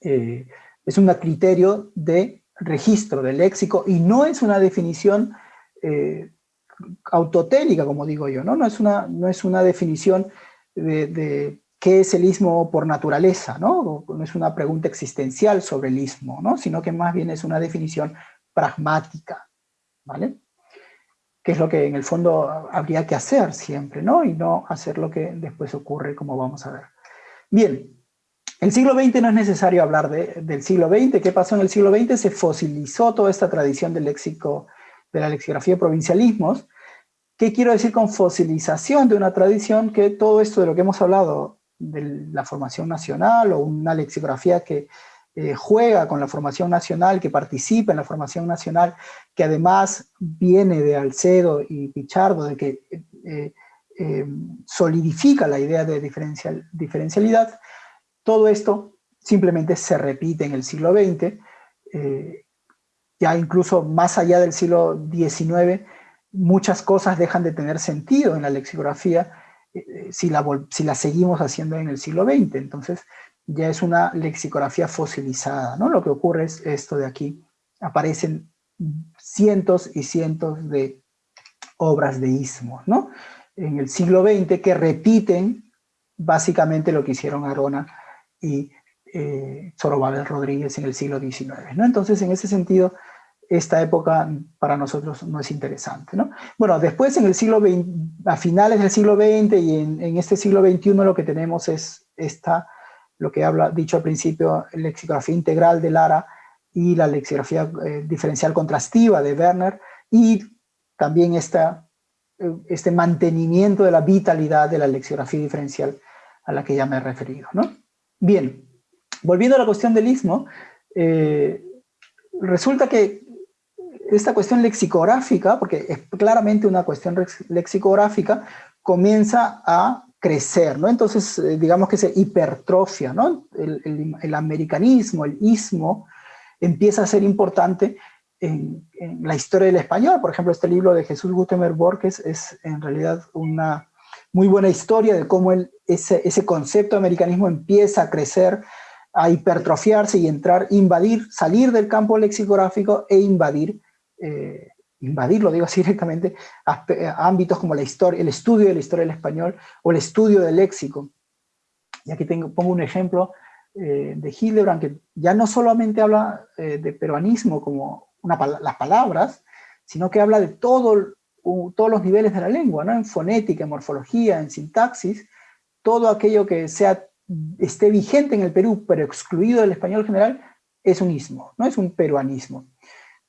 B: eh, es un criterio de registro del léxico y no es una definición eh, autotélica, como digo yo, ¿no? No es una, no es una definición de, qué es el ismo por naturaleza, ¿no? No es una pregunta existencial sobre el ismo, ¿no? Sino que más bien es una definición pragmática, ¿vale? Que es lo que en el fondo habría que hacer siempre, ¿no? Y no hacer lo que después ocurre, como vamos a ver. Bien, el siglo XX no es necesario hablar del siglo XX. ¿Qué pasó en el siglo XX? Se fosilizó toda esta tradición del léxico, de la lexicografía de provincialismos, ¿Qué quiero decir con fosilización de una tradición? Que todo esto de lo que hemos hablado, de la formación nacional o una lexicografía que eh, juega con la formación nacional, que participa en la formación nacional, que además viene de Alcedo y Pichardo, de que eh, eh, solidifica la idea de diferencial, diferencialidad, todo esto simplemente se repite en el siglo XX, ya incluso más allá del siglo XIX, muchas cosas dejan de tener sentido en la lexicografía si, la, si la seguimos haciendo en el siglo XX. Entonces ya es una lexicografía fosilizada, ¿no? Lo que ocurre es esto de aquí. Aparecen cientos y cientos de obras de ismos, ¿no? En el siglo XX que repiten básicamente lo que hicieron Arona y eh, Rodríguez en el siglo XIX, ¿no? Entonces, en ese sentido, esta época para nosotros no es interesante. ¿no? Bueno, después en el siglo XX, a finales del siglo XX y en, este siglo XXI lo que tenemos es esta, lo que habla, dicho al principio, lexicografía integral de Lara y la lexicografía eh, diferencial contrastiva de Werner y también eh, este mantenimiento de la vitalidad de la lexicografía diferencial a la que ya me he referido. ¿no? Bien, volviendo a la cuestión del istmo, eh, resulta que esta cuestión lexicográfica, porque es claramente una cuestión lexicográfica, comienza a crecer, ¿no? Entonces, eh, digamos que se hipertrofia, ¿no? El, americanismo, el ismo, empieza a ser importante en, la historia del español. Por ejemplo, este libro de Jesús Gutenberg Borges es en realidad una muy buena historia de cómo ese, concepto de americanismo empieza a crecer, a hipertrofiarse y entrar, invadir, salir del campo lexicográfico e invadir eh, invadir, lo digo así directamente, ámbitos como la historia, el estudio de la historia del español o el estudio del léxico. Y aquí tengo, pongo un ejemplo eh, de Hildebrand, que ya no solamente habla eh, de peruanismo como las palabras, sino que habla de todo, todos los niveles de la lengua, ¿no? en fonética, en morfología, en sintaxis, todo aquello que sea, esté vigente en el Perú, pero excluido del español general, es un ismo, no es un peruanismo.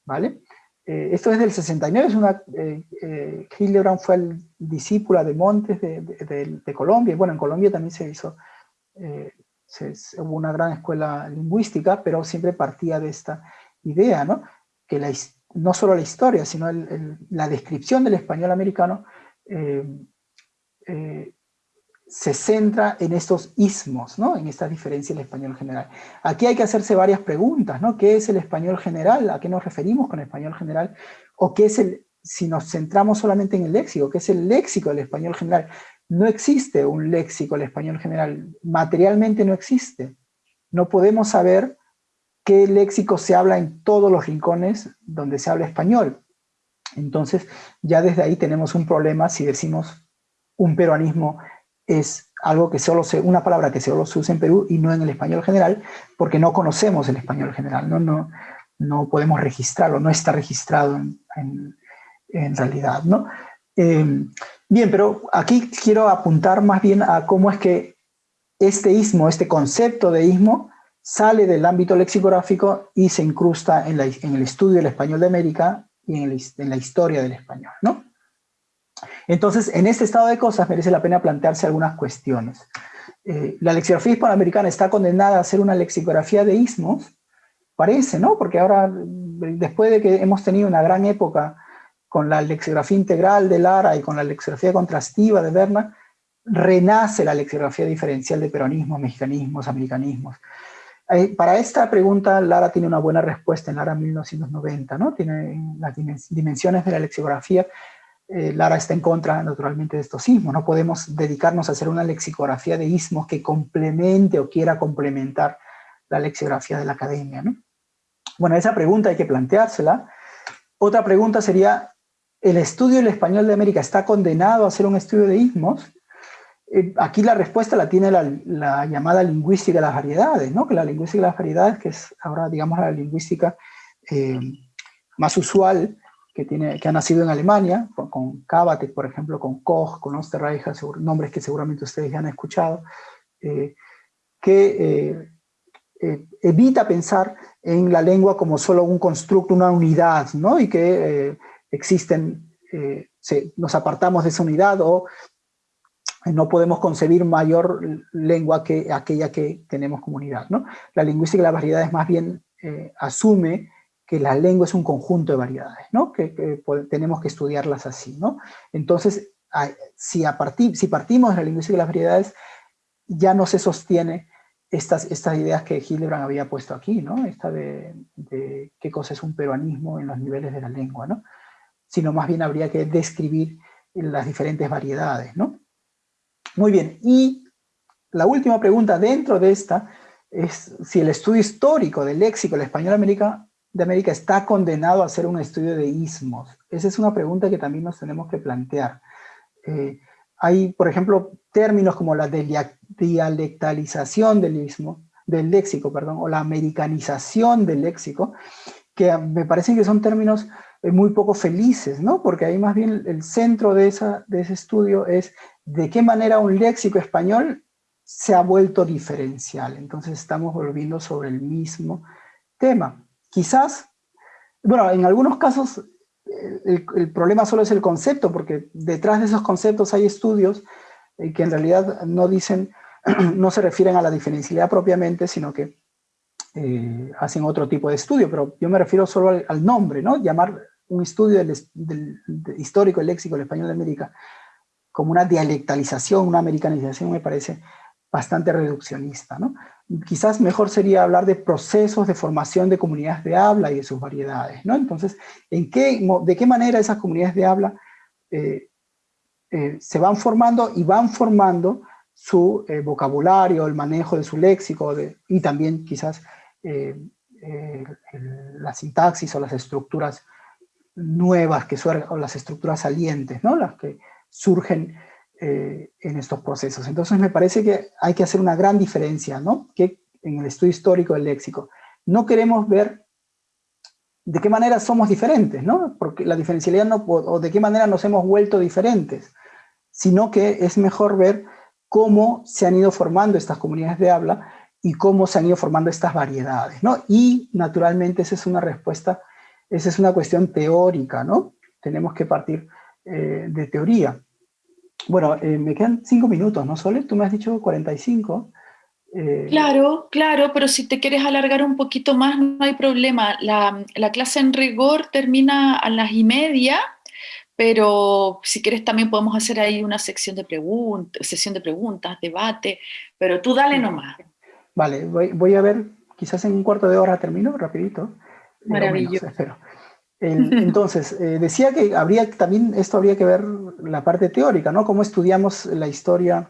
B: ¿vale? Eh, esto es del 69, es una, eh, eh, Hildebrand fue el discípula de Montes de, Colombia, bueno, en Colombia también se hizo, hubo una gran escuela lingüística, pero siempre partía de esta idea, ¿no? Que la, no solo la historia, sino la descripción del español americano se centra en estos ismos, ¿no? en esta diferencia del español general. Aquí hay que hacerse varias preguntas, ¿no? ¿Qué es el español general? ¿A qué nos referimos con español general? ¿O qué es el, si nos centramos solamente en el léxico, qué es el léxico del español general? No existe un léxico del español general, materialmente no existe. No podemos saber qué léxico se habla en todos los rincones donde se habla español. Entonces, ya desde ahí tenemos un problema si decimos un peruanismo es algo que solo se, una palabra que solo se usa en Perú y no en el español general, porque no conocemos el español general, no, no, no podemos registrarlo, no está registrado en, en, realidad. ¿no? Em, bien, pero aquí quiero apuntar más bien a cómo es que este ismo, este concepto de ismo, sale del ámbito lexicográfico y se incrusta en, el estudio del español de América y en, la historia del español, ¿no? Entonces, en este estado de cosas merece la pena plantearse algunas cuestiones. Eh, la lexicografía hispanoamericana está condenada a ser una lexicografía de ismos, parece, ¿no? Porque ahora, después de que hemos tenido una gran época con la lexicografía integral de Lara y con la lexicografía contrastiva de Berna, renace la lexicografía diferencial de peronismos, mexicanismos, americanismos. Eh, para esta pregunta, Lara tiene una buena respuesta en Lara 1990, ¿no? Tiene las dimensiones de la lexicografía. Eh, Lara está en contra, naturalmente, de estos ismos. No podemos dedicarnos a hacer una lexicografía de ismos que complemente o quiera complementar la lexicografía de la academia, ¿no? Bueno, esa pregunta hay que planteársela. Otra pregunta sería, ¿el estudio del español de América está condenado a ser un estudio de ismos? Eh, aquí la respuesta la tiene la, llamada lingüística de las variedades, ¿no? que la lingüística de las variedades, que es ahora digamos la lingüística eh, más usual que, tiene, que ha nacido en Alemania, con, con por ejemplo, con Koch, con Osterreicher, nombres que seguramente ustedes ya han escuchado, eh, que evita pensar en la lengua como solo un constructo, una unidad, ¿no? y que existen, nos apartamos de esa unidad o no podemos concebir mayor lengua que aquella que tenemos comunidad. ¿no? La lingüística de las variedades más bien eh, asume que la lengua es un conjunto de variedades, ¿no? que, tenemos que estudiarlas así. ¿no? Entonces, si, partimos de la lingüística de las variedades, ya no se sostiene estas, ideas que Hildebrand había puesto aquí, ¿no? esta de, qué cosa es un peruanismo en los niveles de la lengua, ¿no? sino más bien habría que describir las diferentes variedades. ¿no? Muy bien, y la última pregunta dentro de esta es si el estudio histórico del léxico del español América, de América está condenado a ser un estudio de ismos. Esa es una pregunta que también nos tenemos que plantear. Eh, hay, por ejemplo, términos como la dialectalización del ismo, del léxico, perdón, o la americanización del léxico, que me parecen que son términos eh, muy poco felices, ¿no? Porque ahí más bien el centro de ese estudio es de qué manera un léxico español se ha vuelto diferencial. Entonces estamos volviendo sobre el mismo tema. Quizás, bueno, en algunos casos el, problema solo es el concepto, porque detrás de esos conceptos hay estudios eh, que en realidad no dicen, no se refieren a la diferencialidad propiamente, sino que eh, hacen otro tipo de estudio, pero yo me refiero solo al, nombre, ¿no? Llamar un estudio del, histórico del léxico del español de América como una dialectalización, una americanización, me parece bastante reduccionista. ¿no? Quizás mejor sería hablar de procesos de formación de comunidades de habla y de sus variedades. ¿no? Entonces, ¿en qué, ¿de qué manera esas comunidades de habla eh, eh, se van formando y van formando su eh, vocabulario, el manejo de su léxico y también quizás la sintaxis o las estructuras nuevas que surgen, o las estructuras salientes, ¿no? las que surgen eh, en estos procesos. Entonces me parece que hay que hacer una gran diferencia, ¿no? Que en el estudio histórico del léxico. No queremos ver de qué manera somos diferentes, ¿no? Porque la diferencialidad no, o de qué manera nos hemos vuelto diferentes, sino que es mejor ver cómo se han ido formando estas comunidades de habla y cómo se han ido formando estas variedades, ¿no? Y naturalmente esa es una respuesta, esa es una cuestión teórica, ¿no? Tenemos que partir eh, de teoría. Bueno, eh, me quedan cinco minutos, ¿no, Sole? Tú me has dicho 45.
A: Eh, claro, claro, pero si te quieres alargar un poquito más, no hay problema. La, clase en rigor termina a las y media, pero si quieres también podemos hacer ahí una sección de preguntas, sesión de preguntas, debate, pero tú dale nomás.
B: Vale, voy, a ver, quizás en un cuarto de hora termino, rapidito.
A: Maravilloso.
B: Entonces, eh, decía que habría también, esto habría que ver la parte teórica, ¿no? Cómo estudiamos la historia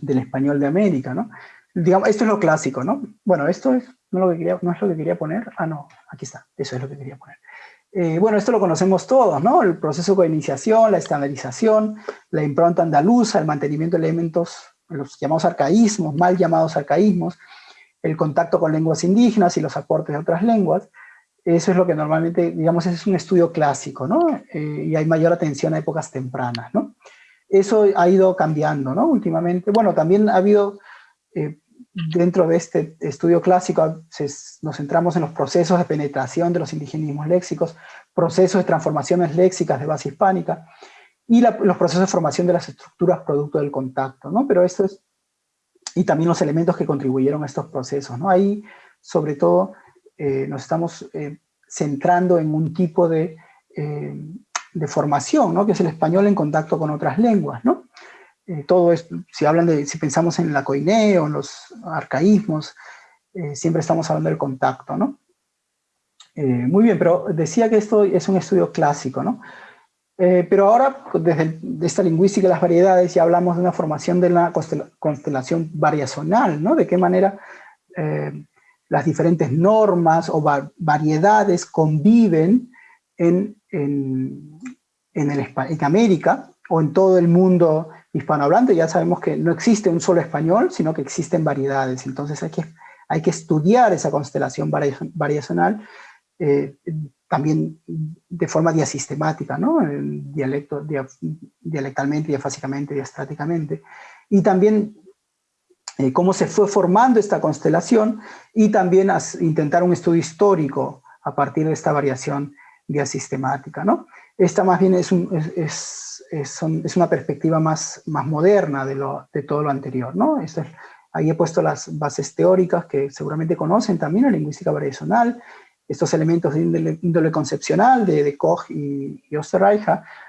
B: del español de América, ¿no? Digamos, esto es lo clásico, ¿no? Bueno, esto es, no, lo que quería, no es lo que quería poner. Ah, no, aquí está, eso es lo que quería poner. Eh, bueno, esto lo conocemos todos, ¿no? El proceso de iniciación, la estandarización, la impronta andaluza, el mantenimiento de elementos, los llamados arcaísmos, mal llamados arcaísmos, el contacto con lenguas indígenas y los aportes de otras lenguas, eso es lo que normalmente, digamos, es un estudio clásico, ¿no? Eh, y hay mayor atención a épocas tempranas, ¿no? Eso ha ido cambiando, ¿no? Últimamente, bueno, también ha habido, eh, dentro de este estudio clásico nos centramos en los procesos de penetración de los indigenismos léxicos, procesos de transformaciones léxicas de base hispánica, y los procesos de formación de las estructuras producto del contacto, ¿no? Pero esto es, y también los elementos que contribuyeron a estos procesos, ¿no? Ahí, sobre todo, eh, nos estamos eh, centrando en un tipo de, eh, de formación, ¿no? Que es el español en contacto con otras lenguas, ¿no? todo esto, si hablan de, si pensamos en la coineo, en los arcaísmos, siempre estamos hablando del contacto, ¿no? muy bien, pero decía que esto es un estudio clásico, ¿no? Eh, pero ahora, desde esta lingüística de las variedades, ya hablamos de una formación de la constelación variacional, ¿no? De qué manera eh, las diferentes normas o variedades conviven en, en, en, el, en América o en todo el mundo hispanohablante. Ya sabemos que no existe un solo español, sino que existen variedades. Entonces hay que, hay que estudiar esa constelación variacional eh, también de forma diasistemática, ¿no? Dialecto, dialectalmente, diafásicamente, diastráticamente. Y también eh, cómo se fue formando esta constelación y también intentar un estudio histórico a partir de esta variación diasistemática, ¿no? Esta más bien es, es, es, es una perspectiva más, más moderna de, lo, de todo lo anterior, ¿no? ahí he puesto las bases teóricas que seguramente conocen también, la lingüística variacional, estos elementos de índole, concepcional de, de, Koch y, y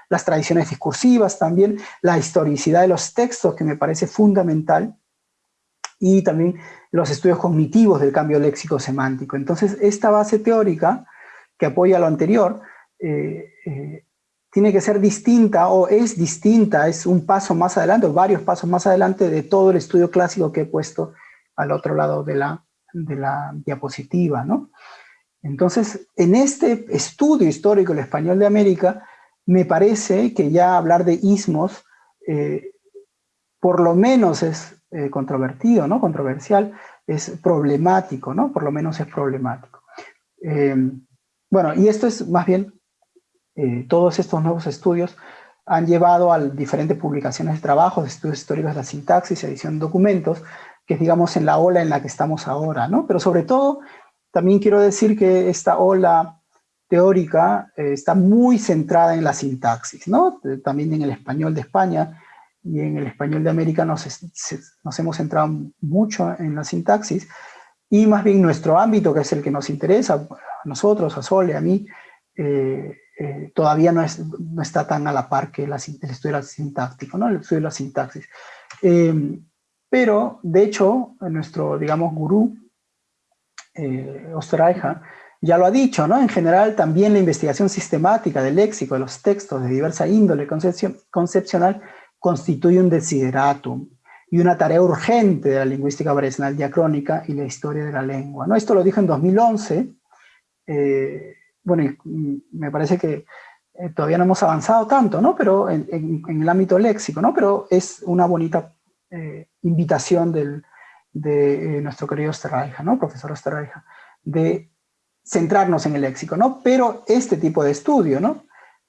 B: las tradiciones discursivas también, la historicidad de los textos que me parece fundamental, y también los estudios cognitivos del cambio léxico-semántico. Entonces, esta base teórica que apoya lo anterior, eh, eh, tiene que ser distinta o es distinta, es un paso más adelante, o varios pasos más adelante de todo el estudio clásico que he puesto al otro lado de la, de la diapositiva, ¿no? Entonces, en este estudio histórico del español de América, me parece que ya hablar de ismos, eh, por lo menos es eh, controvertido, ¿no? Controversial, es problemático, ¿no? Por lo menos es problemático. Eh, bueno, y esto es más bien, todos estos nuevos estudios han llevado a diferentes publicaciones de trabajos, estudios históricos de la sintaxis, edición de documentos, que es, digamos, en la ola en la que estamos ahora, ¿no? Pero sobre todo también quiero decir que esta ola teórica eh, está muy centrada en la sintaxis, ¿no? También en el español de España y en el español de América nos, nos hemos centrado mucho en la sintaxis y más bien nuestro ámbito, que es el que nos interesa, a nosotros, a Sole, a mí, eh, eh, todavía no, es, no, está tan a la par que el estudio sintáctico, ¿no? el estudio de la sintaxis. pero, de hecho, nuestro, digamos, gurú, eh, ya lo ha dicho, ¿no? En general, también la investigación sistemática del léxico de los textos de diversa índole concepcional constituye un desideratum y una tarea urgente de la lingüística variacional diacrónica y la historia de la lengua, ¿no? Esto lo dijo en 2011, eh, bueno, me parece que eh, todavía no hemos avanzado tanto, ¿no? Pero en, el ámbito léxico, ¿no? Pero es una bonita eh, invitación del, de nuestro querido Osterreija, ¿no? Profesor Osterreija, de centrarnos en el léxico, ¿no? Pero este tipo de estudio, ¿no?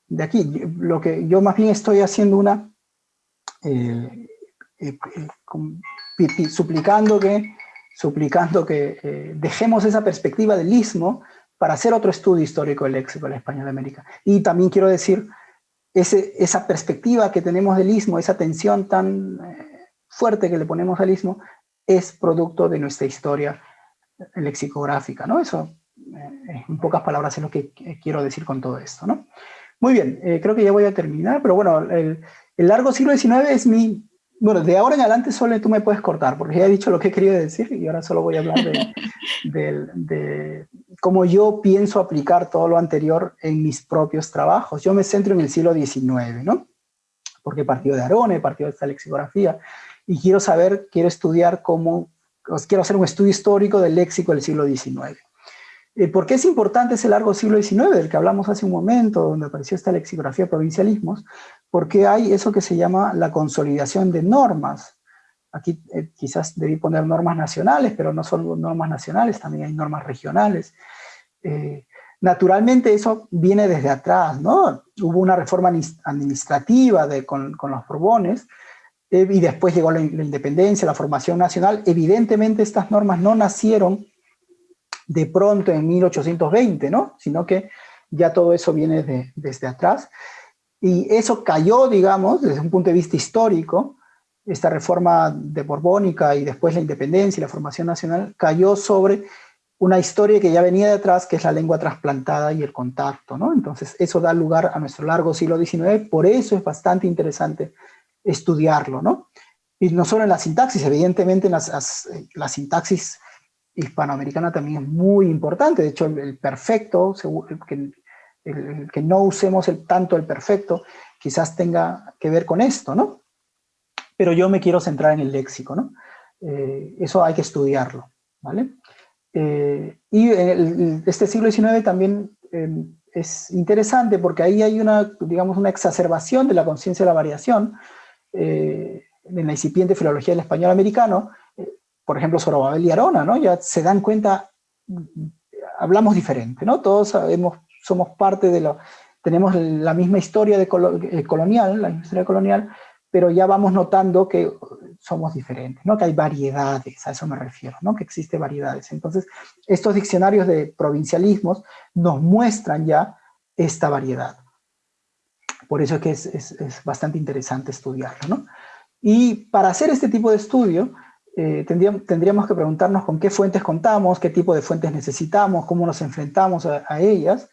B: De aquí, lo que yo más bien estoy haciendo una, eh, eh, suplicando que, suplicando que dejemos esa perspectiva del istmo para hacer otro estudio histórico del léxico del español de América. Y también quiero decir, ese, esa perspectiva que tenemos del istmo, esa tensión tan fuerte que le ponemos al istmo, es producto de nuestra historia lexicográfica, ¿no? Eso, eh, en pocas palabras, es lo que quiero decir con todo esto, ¿no? Muy bien, eh, creo que ya voy a terminar, pero bueno, el, largo siglo XIX es mi... Bueno, de ahora en adelante solo tú me puedes cortar, porque ya he dicho lo que he querido decir y ahora solo voy a hablar de, de cómo yo pienso aplicar todo lo anterior en mis propios trabajos. Yo me centro en el siglo XIX, ¿no? Porque partido de Arone, partido de esta lexicografía, y quiero saber, quiero estudiar cómo, quiero hacer un estudio histórico del léxico del siglo XIX. Eh, ¿Por qué es importante ese largo siglo XIX del que hablamos hace un momento, donde apareció esta lexicografía provincialismos? Porque hay eso que se llama la consolidación de normas. Aquí eh, quizás debí poner normas nacionales, pero no son normas nacionales, también hay normas regionales. Eh, naturalmente eso viene desde atrás, ¿no? Hubo una reforma administrativa de, con, los Borbones, y después llegó la, independencia, la formación nacional. Evidentemente estas normas no nacieron de pronto en 1820, ¿no? Sino que ya todo eso viene desde atrás. Y eso cayó, digamos, desde un punto de vista histórico, esta reforma de Borbónica y después la independencia y la formación nacional, cayó sobre una historia que ya venía de atrás, que es la lengua trasplantada y el contacto, ¿no? Entonces eso da lugar a nuestro largo siglo XIX, por eso es bastante interesante estudiarlo, ¿no? Y no solo en la sintaxis, evidentemente en las, la sintaxis hispanoamericana también es muy importante, de hecho el, perfecto, que, el, no usemos el, tanto el perfecto, quizás tenga que ver con esto, ¿no? Pero yo me quiero centrar en el léxico, ¿no? Eh, eso hay que estudiarlo, ¿vale? Eh, y este siglo XIX también em, es interesante porque ahí hay una, digamos, una exacerbación de la conciencia de la variación eh, en la incipiente filología del español americano, por ejemplo, Sorobabel y Arona, ¿no? Ya se dan cuenta, hablamos diferente, ¿no? Todos sabemos, somos parte de lo, tenemos la misma historia de colonial, la historia colonial, pero ya vamos notando que somos diferentes, ¿no? que hay variedades, a eso me refiero, ¿no? que existe variedades. Entonces, estos diccionarios de provincialismos nos muestran ya esta variedad. Por eso es que es, es, bastante interesante estudiarlo. ¿no? Y para hacer este tipo de estudio, eh, tendríamos, que preguntarnos con qué fuentes contamos, qué tipo de fuentes necesitamos, cómo nos enfrentamos a, ellas.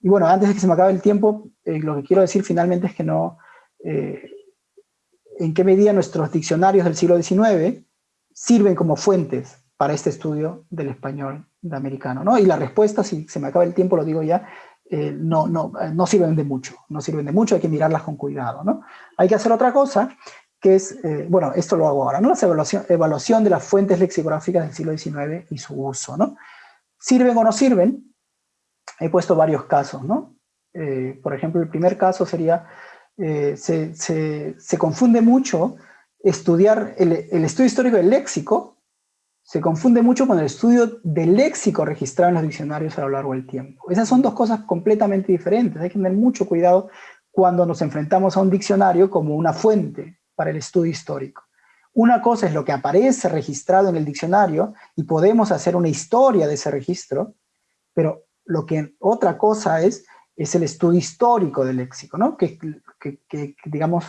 B: Y bueno, antes de que se me acabe el tiempo, eh, lo que quiero decir finalmente es que no... Eh, en qué medida nuestros diccionarios del siglo XIX sirven como fuentes para este estudio del español de americano. ¿no? Y la respuesta, si se me acaba el tiempo, lo digo ya, no, no, no sirven de mucho, no sirven de mucho, hay que mirarlas con cuidado. ¿no? Hay que hacer otra cosa, que es, eh, bueno, esto lo hago ahora, ¿no? la evaluación, evaluación de las fuentes lexicográficas del siglo XIX y su uso. ¿no? ¿Sirven o no sirven? He puesto varios casos. ¿no? por ejemplo, el primer caso sería eh, se, confunde mucho estudiar el, estudio histórico del léxico, se confunde mucho con el estudio del léxico registrado en los diccionarios a lo largo del tiempo. Esas son dos cosas completamente diferentes, hay que tener mucho cuidado cuando nos enfrentamos a un diccionario como una fuente para el estudio histórico. Una cosa es lo que aparece registrado en el diccionario y podemos hacer una historia de ese registro, pero lo que otra cosa es es el estudio histórico del léxico, ¿no? que, que, digamos,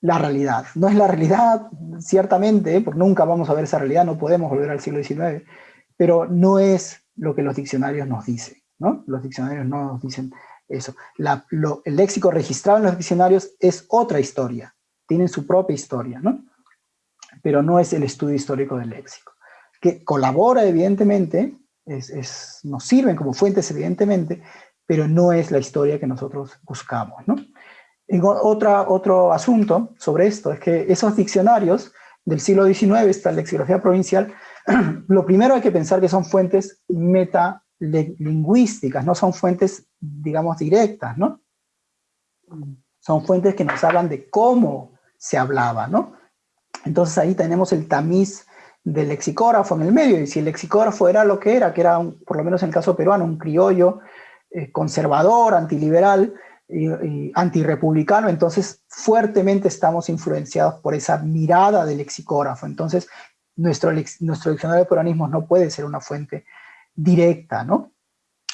B: la realidad. No es la realidad, ciertamente, porque nunca vamos a ver esa realidad, no podemos volver al siglo XIX, pero no es lo que los diccionarios nos dicen. ¿no? Los diccionarios no nos dicen eso. el léxico registrado en los diccionarios es otra historia, tienen su propia historia, ¿no? pero no es el estudio histórico del léxico, que colabora evidentemente, es, nos sirven como fuentes evidentemente, pero no es la historia que nosotros buscamos. ¿no? otra, otro asunto sobre esto es que esos diccionarios del siglo XIX, esta lexicografía provincial, lo primero hay que pensar que son fuentes metalingüísticas, no son fuentes, digamos, directas, ¿no? Son fuentes que nos hablan de cómo se hablaba, ¿no? Entonces ahí tenemos el tamiz del lexicógrafo en el medio, y si el lexicógrafo era lo que era, que era, por lo menos en el caso peruano, un criollo eh, conservador, antiliberal, y, antirepublicano, entonces fuertemente estamos influenciados por esa mirada del lexicógrafo. Entonces, nuestro, nuestro diccionario de peronismos no puede ser una fuente directa, ¿no?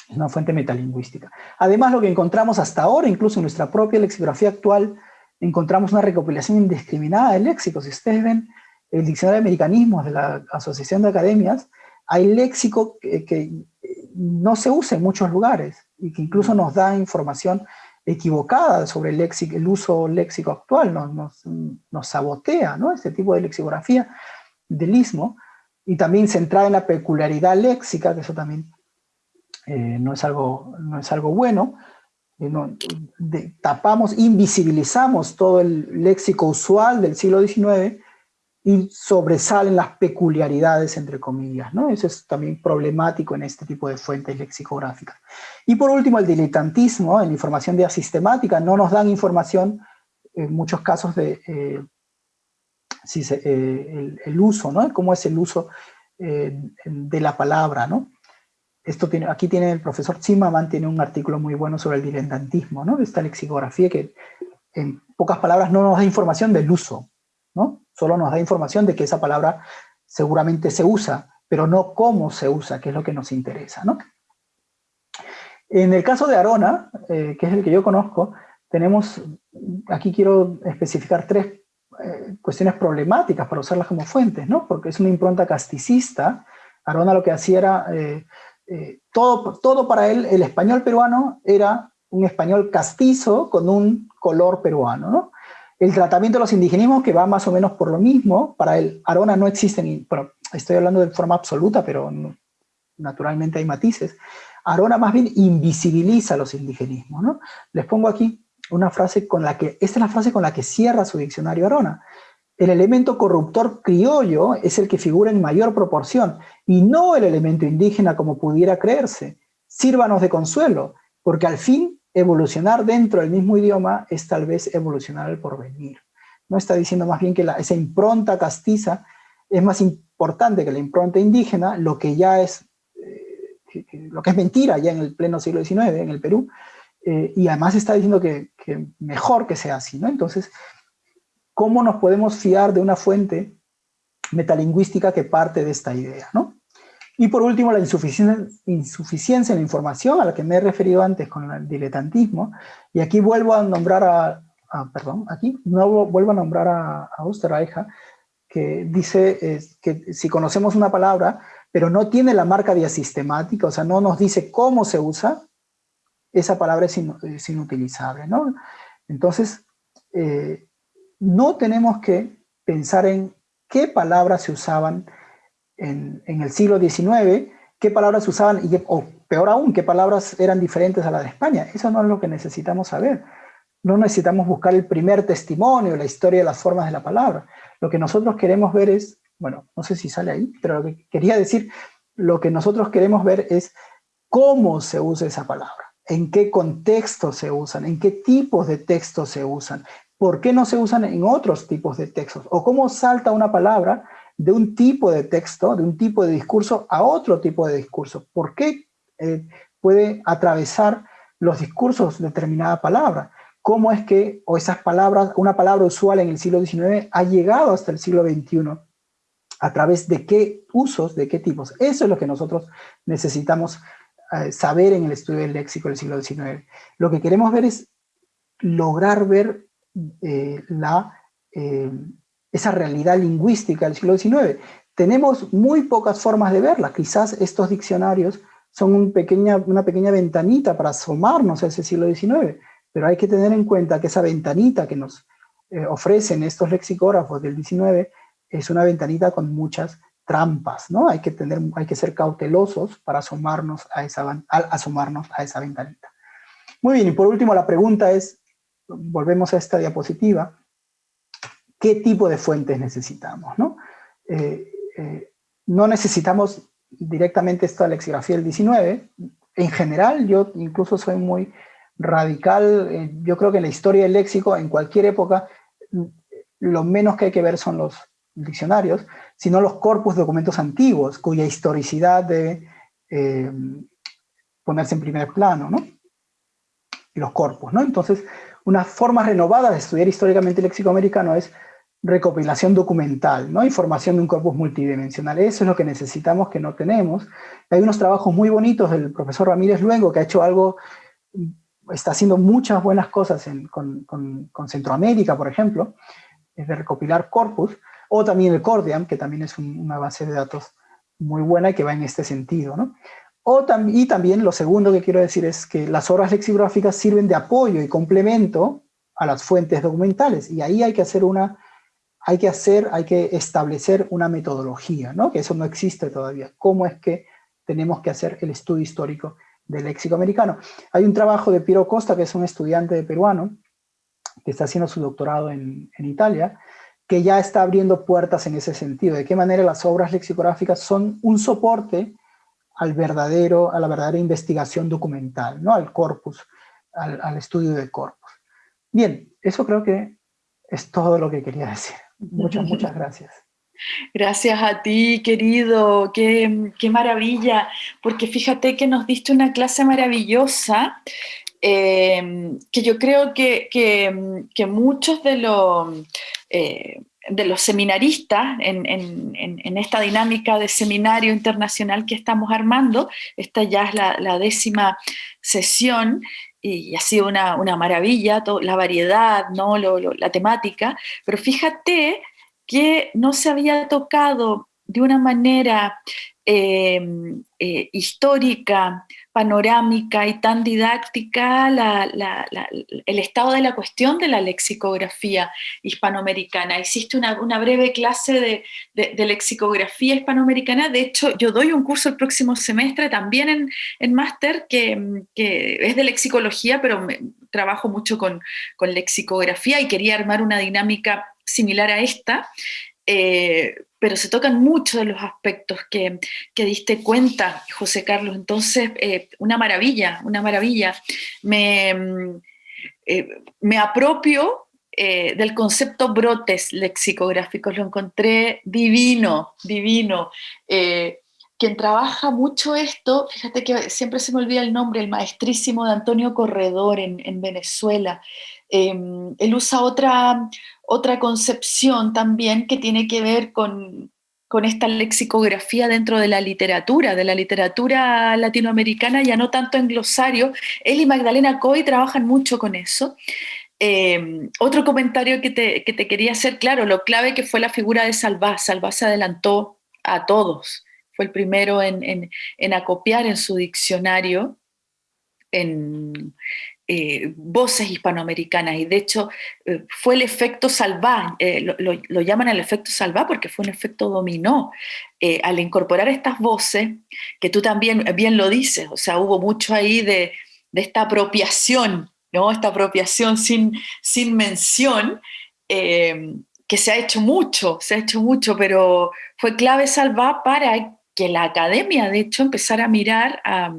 B: Es una fuente metalingüística. Además, lo que encontramos hasta ahora, incluso en nuestra propia lexicografía actual, encontramos una recopilación indiscriminada de léxicos. Si ustedes ven el diccionario de americanismos de la Asociación de Academias, hay léxico que no se usa en muchos lugares y que incluso nos da información equivocada sobre el, léxico, el uso léxico actual, nos, nos, sabotea ¿no? este tipo de lexicografía del istmo, y también centrada en la peculiaridad léxica, que eso también eh, no, es algo, no es algo bueno, eh, tapamos, invisibilizamos todo el léxico usual del siglo XIX y sobresalen las peculiaridades, entre comillas, ¿no? Eso es también problemático en este tipo de fuentes lexicográficas. Y por último, el diletantismo en información de sistemática, no nos dan información, en muchos casos, de eh, si eh, el, uso, ¿no? Cómo es el uso de la palabra, ¿no? Esto tiene, aquí tiene el profesor Zimmerman, tiene un artículo muy bueno sobre el diletantismo, ¿no? Esta lexicografía que en pocas palabras, no nos da información del uso, ¿no? Solo nos da información de que esa palabra seguramente se usa, pero no cómo se usa, que es lo que nos interesa, ¿no? En el caso de Arona, eh, que es el que yo conozco, tenemos, aquí quiero especificar tres eh, cuestiones problemáticas para usarlas como fuentes, ¿no? Porque es una impronta casticista. Arona lo que hacía era, eh, todo, todo para él, el español peruano era un español castizo con un color peruano, ¿no? El tratamiento de los indigenismos, que va más o menos por lo mismo, para el Arona no existen, bueno, estoy hablando de forma absoluta, pero naturalmente hay matices. Arona más bien invisibiliza los indigenismos, ¿no? Les pongo aquí una frase con la que, esta es la frase con la que cierra su diccionario Arona. El elemento corruptor criollo es el que figura en mayor proporción, y no el elemento indígena como pudiera creerse. Sírvanos de consuelo, porque al fin evolucionar dentro del mismo idioma es tal vez evolucionar el porvenir. No está diciendo más bien que esa impronta castiza es más importante que la impronta indígena, lo que ya es, eh, lo que es mentira ya en el pleno siglo XIX en el Perú, eh, y además está diciendo que, mejor que sea así, ¿no? Entonces, ¿cómo nos podemos fiar de una fuente metalingüística que parte de esta idea, ¿no? Y por último, la insuficiencia, insuficiencia en la información, a la que me he referido antes con el diletantismo, y aquí vuelvo a nombrar a, perdón, aquí no vuelvo a nombrar a, a Osterreicha, que dice que si conocemos una palabra, pero no tiene la marca diasistemática, o sea, no nos dice cómo se usa, esa palabra es, inutilizable, ¿no? Entonces, eh, no tenemos que pensar en qué palabras se usaban en, el siglo XIX, qué palabras se usaban, y, o peor aún, qué palabras eran diferentes a las de España. Eso no es lo que necesitamos saber. No necesitamos buscar el primer testimonio, la historia de las formas de la palabra. Lo que nosotros queremos ver es, bueno, no sé si sale ahí, pero lo que quería decir, lo que nosotros queremos ver es cómo se usa esa palabra en qué contexto se usan, en qué tipos de textos se usan, por qué no se usan en otros tipos de textos, o cómo salta una palabra de un tipo de texto, de un tipo de discurso a otro tipo de discurso, por qué eh, puede atravesar los discursos determinada palabra, cómo es que, o esas palabras, una palabra usual en el siglo XIX ha llegado hasta el siglo XXI, a través de qué usos, de qué tipos. Eso es lo que nosotros necesitamos eh, saber en el estudio del léxico del siglo XIX. Lo que queremos ver es lograr ver eh, la, eh, esa realidad lingüística del siglo XIX. Tenemos muy pocas formas de verla. Quizás estos diccionarios son una pequeña ventanita para asomarnos a ese siglo XIX, pero hay que tener en cuenta que esa ventanita que nos ofrecen estos lexicógrafos del XIX es una ventanita con muchas trampas, ¿no? Hay que, tener, hay que ser cautelosos para asomarnos a, esa, asomarnos a esa ventanita. Muy bien, y por último la pregunta es, volvemos a esta diapositiva, ¿qué tipo de fuentes necesitamos? No, eh, eh, no necesitamos directamente esta lexicografía del 19, en general yo incluso soy muy radical, eh, yo creo que en la historia del léxico, en cualquier época, lo menos que hay que ver son los diccionarios, sino los corpus de documentos antiguos, cuya historicidad debe ponerse en primer plano, ¿no? Y los corpus, ¿no? Entonces, una forma renovada de estudiar históricamente el léxico americano es recopilación documental, ¿no? Información de un corpus multidimensional. Eso es lo que necesitamos, que no tenemos. Hay unos trabajos muy bonitos del profesor Ramírez Luengo, que ha hecho algo, está haciendo muchas buenas cosas con, con Centroamérica, por ejemplo, de recopilar corpus, o también el Cordiam, que también es una base de datos muy buena y que va en este sentido. ¿no? O y también lo segundo que quiero decir es que las obras lexicográficas sirven de apoyo y complemento a las fuentes documentales, y ahí hay que hacer una, hay que hacer, hay que establecer una metodología, ¿no? que eso no existe todavía. ¿Cómo es que tenemos que hacer el estudio histórico del léxico americano? Hay un trabajo de Piero Costa, que es un estudiante peruano, que está haciendo su doctorado en, en Italia, que ya está abriendo puertas en ese sentido, de qué manera las obras lexicográficas son un soporte al verdadero, a la verdadera investigación documental, ¿no? al corpus, al, estudio de corpus. Bien, eso creo que es todo lo que quería decir. Muchas, muchas gracias.
A: Gracias a ti, querido, qué, qué, maravilla, porque fíjate que nos diste una clase maravillosa em, que yo creo que, que, muchos de los, eh, de los seminaristas en, en, esta dinámica de seminario internacional que estamos armando, esta ya es la, décima sesión, y ha sido una, una maravilla, la variedad, ¿no? la temática, pero fíjate que no se había tocado de una manera em, eh, histórica, panorámica y tan didáctica el estado de la cuestión de la lexicografía hispanoamericana. Hiciste una, breve clase de, lexicografía hispanoamericana, de hecho yo doy un curso el próximo semestre también en, máster que, es de lexicología, pero trabajo mucho con lexicografía y quería armar una dinámica similar a esta, eh, pero se tocan muchos de los aspectos que, diste cuenta, José Carlos. Entonces, eh, una maravilla, una maravilla. Me, mm, eh, me apropio del concepto brotes lexicográficos, lo encontré divino, divino. quien trabaja mucho esto, fíjate que siempre se me olvida el nombre, el maestrísimo de Antonio Corredor en, en Venezuela, Em, él usa otra, otra concepción también que tiene que ver con, esta lexicografía dentro de la literatura, de la literatura latinoamericana, ya no tanto en glosario. Él y Magdalena Coy trabajan mucho con eso. Em, otro comentario que te, quería hacer, claro, lo clave que fue la figura de Salvá. Salvá se adelantó a todos, fue el primero en, en acopiar en su diccionario, en, eh, voces hispanoamericanas y de hecho eh, fue el efecto salvá, eh, lo, llaman el efecto salvá porque fue un efecto dominó. al incorporar estas voces, que tú también bien lo dices, o sea, hubo mucho ahí de, esta apropiación, ¿no? esta apropiación sin, sin mención, que se ha hecho mucho, se ha hecho mucho, pero fue clave salvá para que la academia, de hecho, empezara a mirar a,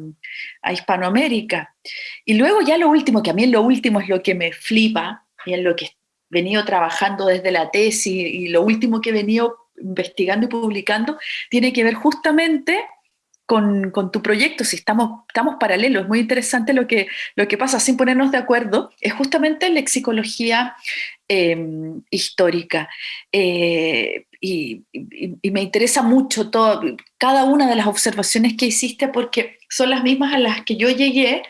A: Hispanoamérica. Y luego ya lo último, que a mí lo último es lo que me flipa, y en lo que he venido trabajando desde la tesis, y lo último que he venido investigando y publicando, tiene que ver justamente con, tu proyecto, si estamos, estamos paralelos, es muy interesante lo que, lo que pasa sin ponernos de acuerdo, es justamente lexicología em, histórica. Eh, y, me interesa mucho cada una de las observaciones que hiciste porque son las mismas a las que yo llegué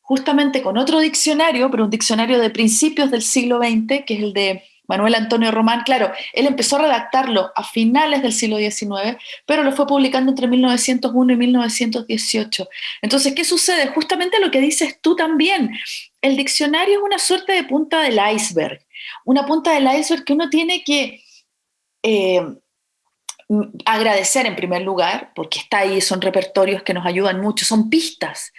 A: justamente con otro diccionario, pero un diccionario de principios del siglo XX, que es el de Manuel Antonio Román, claro, él empezó a redactarlo a finales del siglo XIX, pero lo fue publicando entre 1901 y 1918. Entonces, ¿qué sucede? Justamente lo que dices tú también. El diccionario es una suerte de punta del iceberg, una punta del iceberg que uno tiene que eh, agradecer en primer lugar, porque está ahí, son repertorios que nos ayudan mucho, son pistas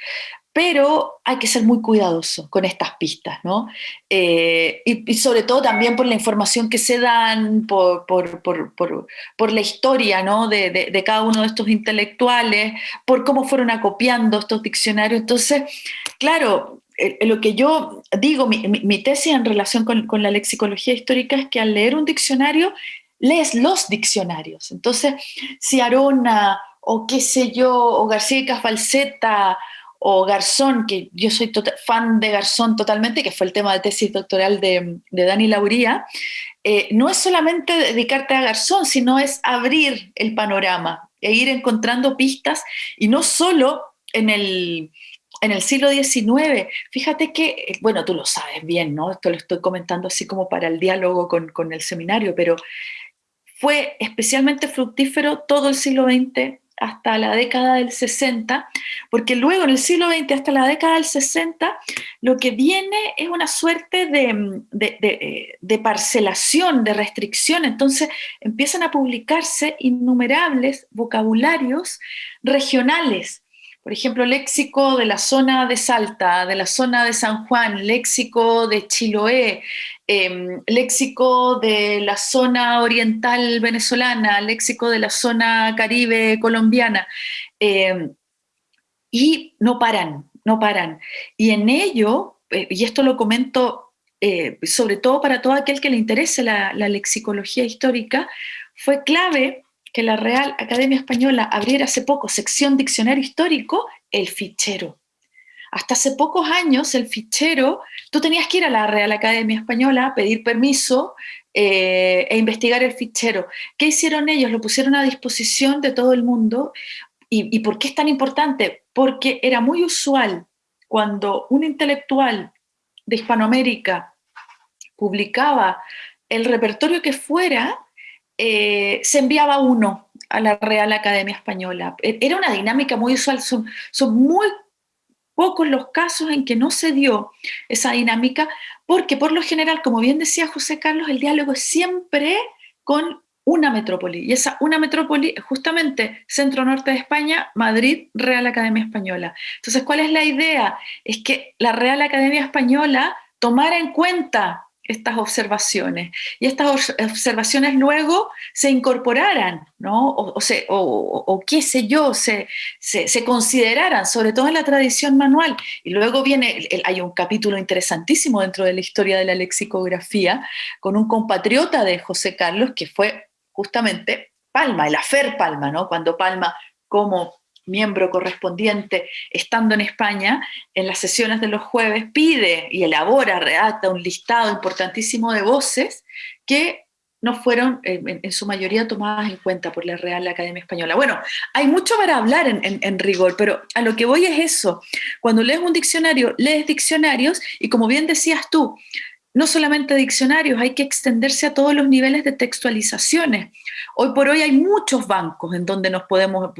A: pero hay que ser muy cuidadoso con estas pistas, ¿no? Eh, y, sobre todo también por la información que se dan, por, la historia ¿no? de, cada uno de estos intelectuales, por cómo fueron acopiando estos diccionarios. Entonces, claro, eh, lo que yo digo, mi, tesis en relación con, con la lexicología histórica es que al leer un diccionario, lees los diccionarios. Entonces, si Arona o qué sé yo, o García Falseta o Garzón, que yo soy tota-, fan de Garzón totalmente, que fue el tema de tesis doctoral de, Dani Lauría, eh, no es solamente dedicarte a Garzón, sino es abrir el panorama e ir encontrando pistas, y no solo en el, en el siglo XIX. Fíjate que, bueno, tú lo sabes bien, ¿no? Esto lo estoy comentando así como para el diálogo con, con el seminario, pero fue especialmente fructífero todo el siglo XX hasta la década del 60, porque luego en el siglo XX hasta la década del 60 lo que viene es una suerte de, de, parcelación, de restricción, entonces empiezan a publicarse innumerables vocabularios regionales, por ejemplo, léxico de la zona de Salta, de la zona de San Juan, léxico de Chiloé, Em, léxico de la zona oriental venezolana, léxico de la zona caribe colombiana, em, y no paran, no paran. Y en ello, eh, y esto lo comento eh, sobre todo para todo aquel que le interese la lexicología histórica, fue clave que la Real Academia Española abriera hace poco sección diccionario histórico, el fichero Hasta hace pocos años el fichero, tú tenías que ir a la Real Academia Española, pedir permiso eh, e investigar el fichero. ¿Qué hicieron ellos? Lo pusieron a disposición de todo el mundo. ¿Y, por qué es tan importante? Porque era muy usual cuando un intelectual de Hispanoamérica publicaba el repertorio que fuera, eh, se enviaba uno a la Real Academia Española. E, era una dinámica muy usual, son, son muy pocos los casos en que no se dio esa dinámica, porque por lo general, como bien decía José Carlos, el diálogo es siempre con una metrópoli, y esa una metrópoli es justamente centro-norte de España, Madrid, Real Academia Española. Entonces, ¿cuál es la idea? Es que la Real Academia Española tomara en cuenta estas observaciones y estas observaciones luego se incorporaran, ¿no? o, o, qué sé yo, se, se, consideraran, sobre todo en la tradición manual. Y luego viene, hay un capítulo interesantísimo dentro de la historia de la lexicografía con un compatriota de José Carlos que fue justamente Palma, el afer Palma, ¿no? cuando Palma como miembro correspondiente, estando en España, en las sesiones de los jueves, pide y elabora, redacta un listado importantísimo de voces que no fueron en, su mayoría tomadas en cuenta por la Real Academia Española. Bueno, hay mucho para hablar en, en, rigor, pero a lo que voy es eso. Cuando lees un diccionario, lees diccionarios y como bien decías tú, no solamente diccionarios, hay que extenderse a todos los niveles de textualizaciones. Hoy por hoy hay muchos bancos en donde nos podemos,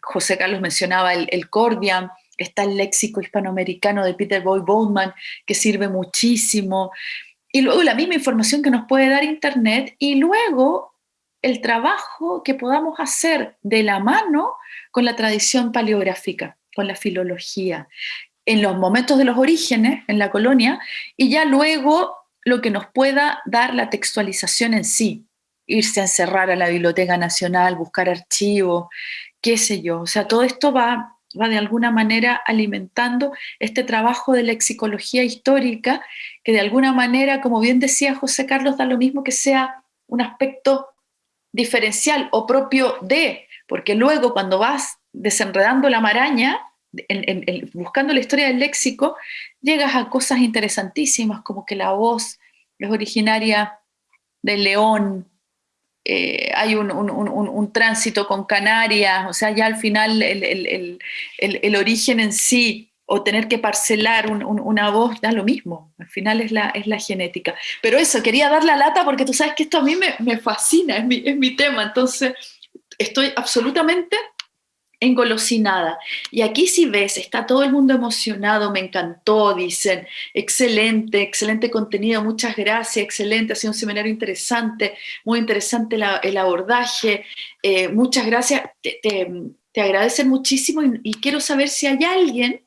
A: José Carlos mencionaba el, el Cordian, está el léxico hispanoamericano de Peter Boy Bowman, que sirve muchísimo, y luego la misma información que nos puede dar Internet, y luego el trabajo que podamos hacer de la mano con la tradición paleográfica, con la filología, en los momentos de los orígenes en la colonia y ya luego lo que nos pueda dar la textualización en sí, irse a encerrar a la Biblioteca Nacional, buscar archivos, qué sé yo. O sea, todo esto va, va de alguna manera alimentando este trabajo de lexicología histórica que de alguna manera, como bien decía José Carlos, da lo mismo que sea un aspecto diferencial o propio de, porque luego cuando vas desenredando la maraña, buscando la historia del léxico, llegas a cosas interesantísimas, como que la voz es originaria del León, eh, hay un, tránsito con Canarias, o sea, ya al final el, origen en sí, o tener que parcelar una voz, da lo mismo, al final es la, genética. Pero eso, quería dar la lata porque tú sabes que esto a mí me, me fascina, es mi, es mi tema, entonces estoy absolutamente engolosinada. Y aquí si ves, está todo el mundo emocionado, me encantó, dicen, excelente, excelente contenido, muchas gracias, excelente, ha sido un seminario interesante, muy interesante el abordaje, eh, muchas gracias, te, agradecen muchísimo y, quiero saber si hay alguien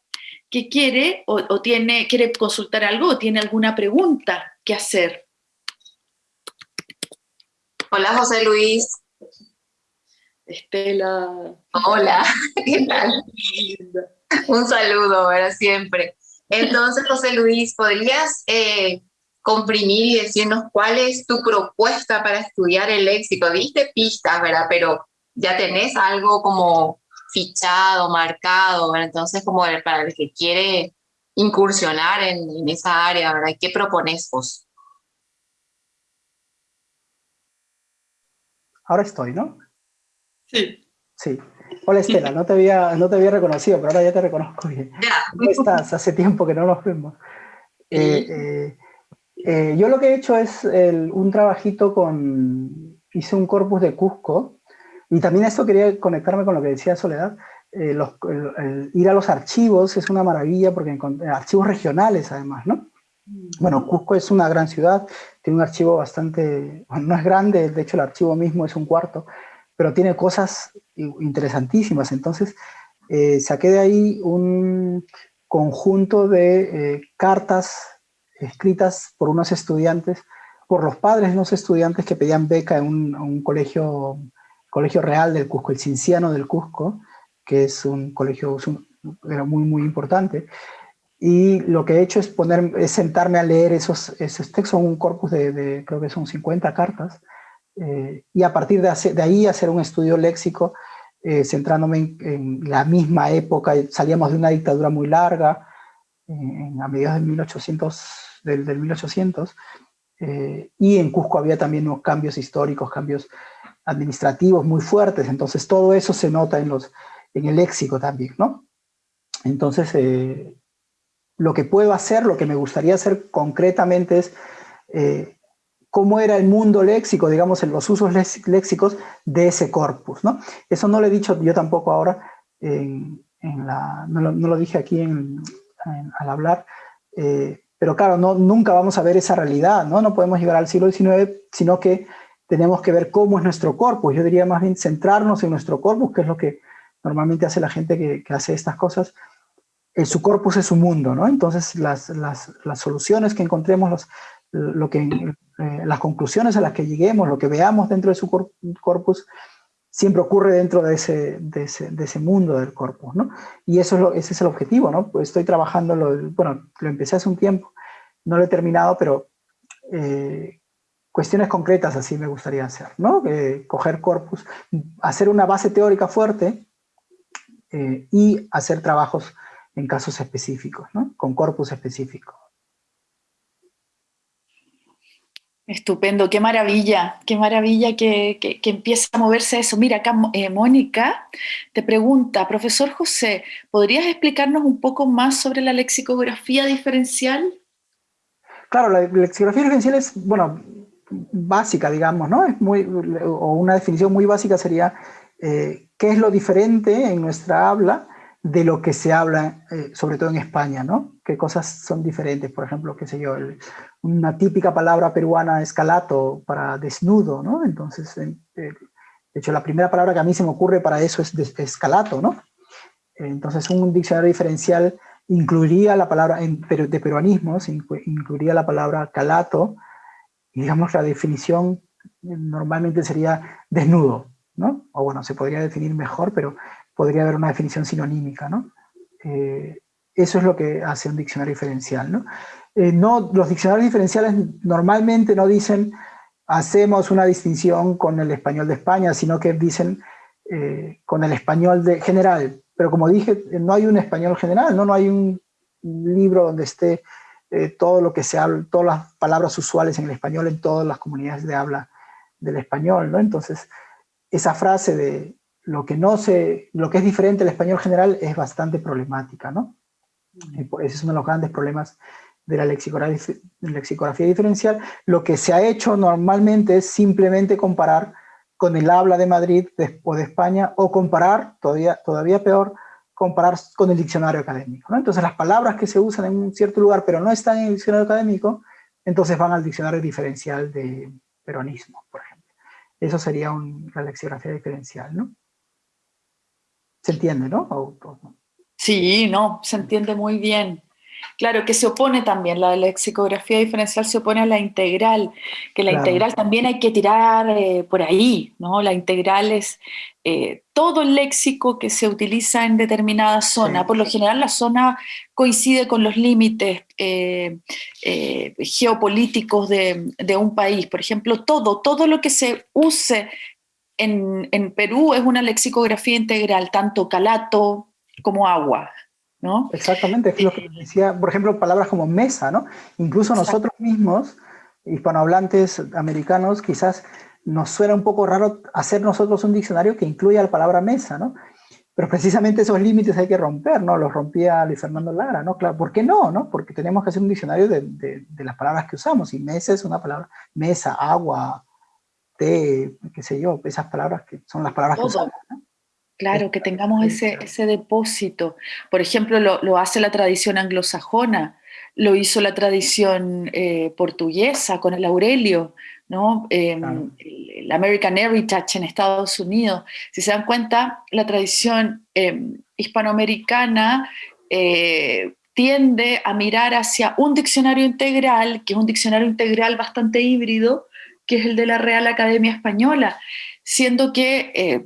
A: que quiere o, tiene, quiere consultar algo o tiene alguna pregunta que hacer.
C: Hola José Luis,
A: Estela.
C: Hola, ¿qué tal? Un saludo, para siempre. Entonces, José Luis, ¿podrías eh, comprimir y decirnos cuál es tu propuesta para estudiar el léxico? Diste pistas, ¿verdad? Pero ya tenés algo como fichado, marcado, ¿verdad? Entonces, como para el que quiere incursionar en, en esa área, ¿verdad? ¿Qué propones vos?
B: Ahora estoy, ¿no?
A: Sí.
B: Sí. Hola Estela, no te, había, no te había reconocido, pero ahora ya te reconozco bien. ¿Cómo estás? Hace tiempo que no nos vemos. Eh, eh, eh, yo lo que he hecho es un trabajito con... Hice un corpus de Cusco, y también esto quería conectarme con lo que decía Soledad. ir a los archivos es una maravilla, porque archivos regionales además, ¿no? Mm. Bueno, Cusco es una gran ciudad, tiene un archivo bastante, no es grande, de hecho el archivo mismo es un cuarto, pero tiene cosas interesantísimas. Entonces, eh, saqué de ahí un conjunto de eh, cartas escritas por unos estudiantes, por los padres de unos estudiantes que pedían beca en un, colegio, colegio real del Cusco, el Cinciano del Cusco, que es un colegio era muy, muy importante. Y lo que he hecho es, poner, es sentarme a leer esos, esos textos, un corpus de, de, creo que son 50 cartas, eh, y a partir de, ahí hacer un estudio léxico eh, centrándome en, la misma época, salíamos de una dictadura muy larga, a mediados del 1800, del, del 1800, y en Cusco había también unos cambios históricos, cambios administrativos muy fuertes, entonces todo eso se nota en, los, en el léxico también, ¿no? Entonces, eh, lo que puedo hacer, lo que me gustaría hacer concretamente es eh, cómo era el mundo léxico, digamos, en los usos léxicos de ese corpus, ¿no? Eso no lo he dicho yo tampoco ahora, en, la, no, lo, dije aquí al hablar, eh, pero claro, no, nunca vamos a ver esa realidad, ¿no? No podemos llegar al siglo XIX, sino que tenemos que ver cómo es nuestro corpus. Yo diría más bien centrarnos en nuestro corpus, que es lo que normalmente hace la gente que, hace estas cosas. Eh, su corpus es su mundo, ¿no? Entonces las, las, las soluciones que encontremos, los, lo que, eh, las conclusiones a las que lleguemos, lo que veamos dentro de su corpus, siempre ocurre dentro de ese, de ese, mundo del corpus, ¿no? Y eso es lo, ese es el objetivo, ¿no? Pues estoy trabajando, lo, bueno, lo empecé hace un tiempo, no lo he terminado, pero eh, cuestiones concretas así me gustaría hacer, ¿no? coger corpus, hacer una base teórica fuerte eh, y hacer trabajos en casos específicos, ¿no? Con corpus específico.
A: Estupendo, qué maravilla, qué maravilla que, que, empieza a moverse eso. Mira, acá eh, Mónica te pregunta, profesor José, ¿podrías explicarnos un poco más sobre la lexicografía diferencial?
B: Claro, la lexicografía diferencial es, bueno, básica, digamos, ¿no? Es muy, o una definición muy básica sería eh, qué es lo diferente en nuestra habla de lo que se habla, eh, sobre todo en España, ¿no? ¿Qué cosas son diferentes? Por ejemplo, qué sé yo, una típica palabra peruana es calato para desnudo, ¿no? Entonces, de hecho, la primera palabra que a mí se me ocurre para eso es, escalato, ¿no? Entonces, un diccionario diferencial incluiría la palabra, de peruanismos, incluiría la palabra calato, digamos, la definición normalmente sería desnudo, ¿no? O bueno, se podría definir mejor, pero podría haber una definición sinonímica, ¿no? Eh, eso es lo que hace un diccionario diferencial, ¿no? Eh, no los diccionarios diferenciales normalmente no dicen hacemos una distinción con el español de España, sino que dicen eh, con el español de general. Pero como dije, no hay un español general, ¿no? No hay un libro donde esté eh, todo lo que se habla, todas las palabras usuales en el español en todas las comunidades de habla del español, ¿no? Entonces, esa frase de lo que no se, lo que es diferente al español general es bastante problemática, ¿no? Ese es uno de los grandes problemas de la lexicografía, diferencial. Lo que se ha hecho normalmente es simplemente comparar con el habla de Madrid o de España, o comparar, todavía, todavía peor, comparar con el diccionario académico. Entonces las palabras que se usan en un cierto lugar pero no están en el diccionario académico, entonces van al diccionario diferencial de peronismo, por ejemplo. Eso sería la lexicografía diferencial, ¿no? ¿Se entiende, no?
A: Sí, no, se entiende muy bien. Claro, que se opone también, la lexicografía diferencial se opone a la integral, que la integral también hay que tirar eh, por ahí, ¿no? La integral es eh, todo el léxico que se utiliza en determinada zona. Por lo general la zona coincide con los límites eh, geopolíticos de, un país. Por ejemplo, todo, todo lo que se use en, en Perú es una lexicografía integral, tanto calato como agua.
B: Exactamente, es lo que decía, por ejemplo, palabras como mesa, ¿no? Incluso nosotros mismos, hispanohablantes americanos, quizás nos suena un poco raro hacer nosotros un diccionario que incluya la palabra mesa, ¿no? Pero precisamente esos límites hay que romper, ¿no? Los rompía Luis Fernando Lara, ¿no? Claro, ¿por qué no, no? Porque tenemos que hacer un diccionario de, de, las palabras que usamos, y mesa es una palabra, mesa, agua, té, qué sé yo, esas palabras que son las palabras que usamos, ¿no?
A: Claro, que tengamos ese, ese depósito. Por ejemplo, lo, hace la tradición anglosajona, lo hizo la tradición eh, portuguesa con el Aurelio, ¿no? Em, el American Heritage en Estados Unidos. Si se dan cuenta, la tradición em, hispanoamericana eh, tiende a mirar hacia un diccionario integral, que es un diccionario integral bastante híbrido, que es el de la Real Academia Española, siendo que eh,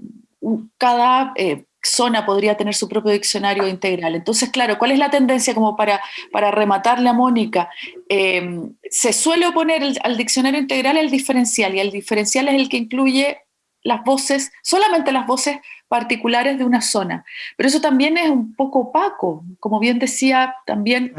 A: cada eh, zona podría tener su propio diccionario integral. Entonces, claro, ¿cuál es la tendencia como para, para rematarle a Mónica? Em, se suele oponer al diccionario integral el diferencial, y el diferencial es el que incluye las voces, solamente las voces particulares de una zona. Pero eso también es un poco opaco, como bien decía también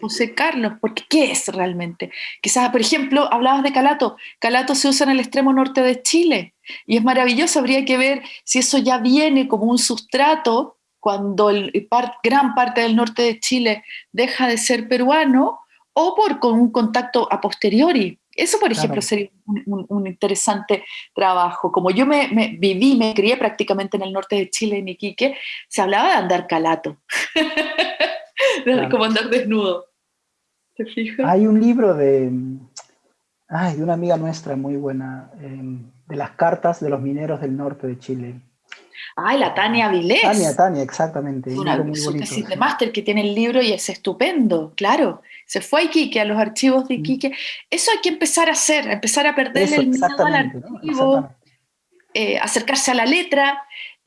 A: José Carlos, porque ¿qué es realmente? Quizás, por ejemplo, hablabas de Calato. Calato se usa en el extremo norte de Chile y es maravilloso, habría que ver si eso ya viene como un sustrato cuando el, gran parte del norte de Chile deja de ser peruano o por con un contacto a posteriori. Eso, por ejemplo, sería un, interesante trabajo. Como yo me, viví, me crié prácticamente en el norte de Chile, en Iquique, se hablaba de andar calato, como andar desnudo. ¿Te fijas?
B: Hay un libro de, ay, de una amiga nuestra muy buena, em, de las cartas de los mineros del norte de Chile.
A: Ay, la Tania Vilés.
B: Tania, Tania, exactamente.
A: Una muy bonito, de máster que tiene el libro y es estupendo, claro. Se fue a Iquique, a los archivos de mm. Iquique. Eso hay que empezar a hacer, empezar a perder el miedo al archivo, eh, acercarse a la letra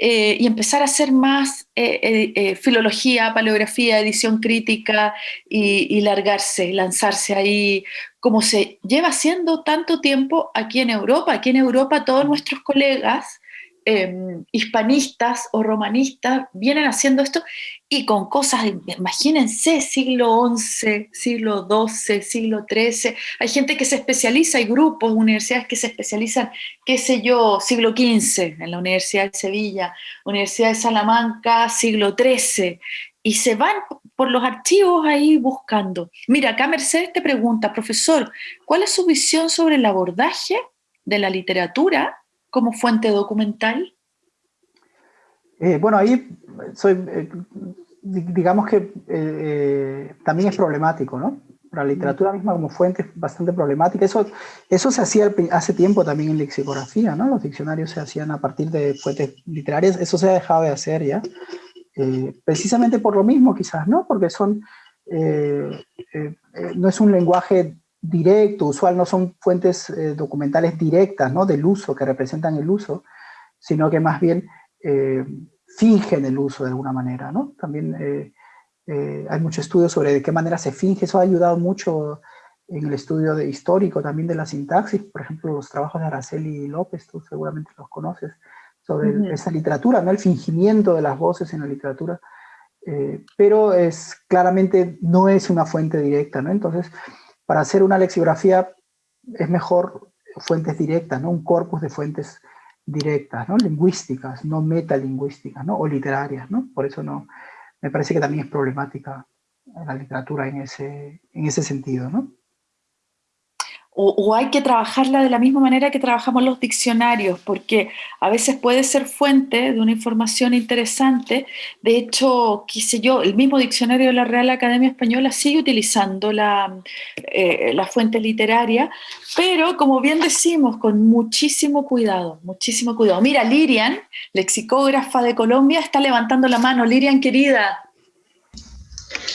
A: eh, y empezar a hacer más eh, filología, paleografía, edición crítica y, y largarse, lanzarse ahí, como se lleva haciendo tanto tiempo aquí en Europa. Aquí en Europa todos nuestros colegas Em, hispanistas o romanistas vienen haciendo esto y con cosas, imagínense, siglo XI, siglo XII, siglo XIII, hay gente que se especializa, hay grupos, universidades que se especializan, qué sé yo, siglo XV, en la Universidad de Sevilla, Universidad de Salamanca, siglo XIII, y se van por los archivos ahí buscando. Mira, acá Mercedes te pregunta, profesor, ¿cuál es su visión sobre el abordaje de la literatura como fuente documental?
B: Eh, bueno, ahí soy, eh, digamos que eh, también es problemático, ¿no? La literatura misma como fuente es bastante problemática. Eso, eso se hacía hace tiempo también en lexicografía, ¿no? Los diccionarios se hacían a partir de fuentes literarias. Eso se ha dejado de hacer ya. precisamente por lo mismo quizás, ¿no? Porque son, no es un lenguaje directo, usual, no son fuentes eh, documentales directas ¿no? del uso, que representan el uso, sino que más bien eh, fingen el uso de alguna manera. ¿no? También eh, hay mucho estudio sobre de qué manera se finge, eso ha ayudado mucho en el estudio de, histórico también de la sintaxis, por ejemplo, los trabajos de Araceli López, tú seguramente los conoces, sobre esa literatura, ¿no? el fingimiento de las voces en la literatura, pero es claramente no es una fuente directa, ¿no? Entonces, para hacer una lexicografía es mejor fuentes directas, ¿no? un corpus de fuentes directas, ¿no? lingüísticas, no metalingüísticas, ¿no? o literarias. ¿no? Por eso no, me parece que también es problemática la literatura en ese, en ese sentido. ¿no?
A: O, hay que trabajarla de la misma manera que trabajamos los diccionarios, porque a veces puede ser fuente de una información interesante. De hecho, qué sé yo, el mismo diccionario de la Real Academia Española sigue utilizando la, eh, la fuente literaria, pero como bien decimos, con muchísimo cuidado, muchísimo cuidado. Mira, Lirian, lexicógrafa de Colombia, está levantando la mano. Lirian, querida,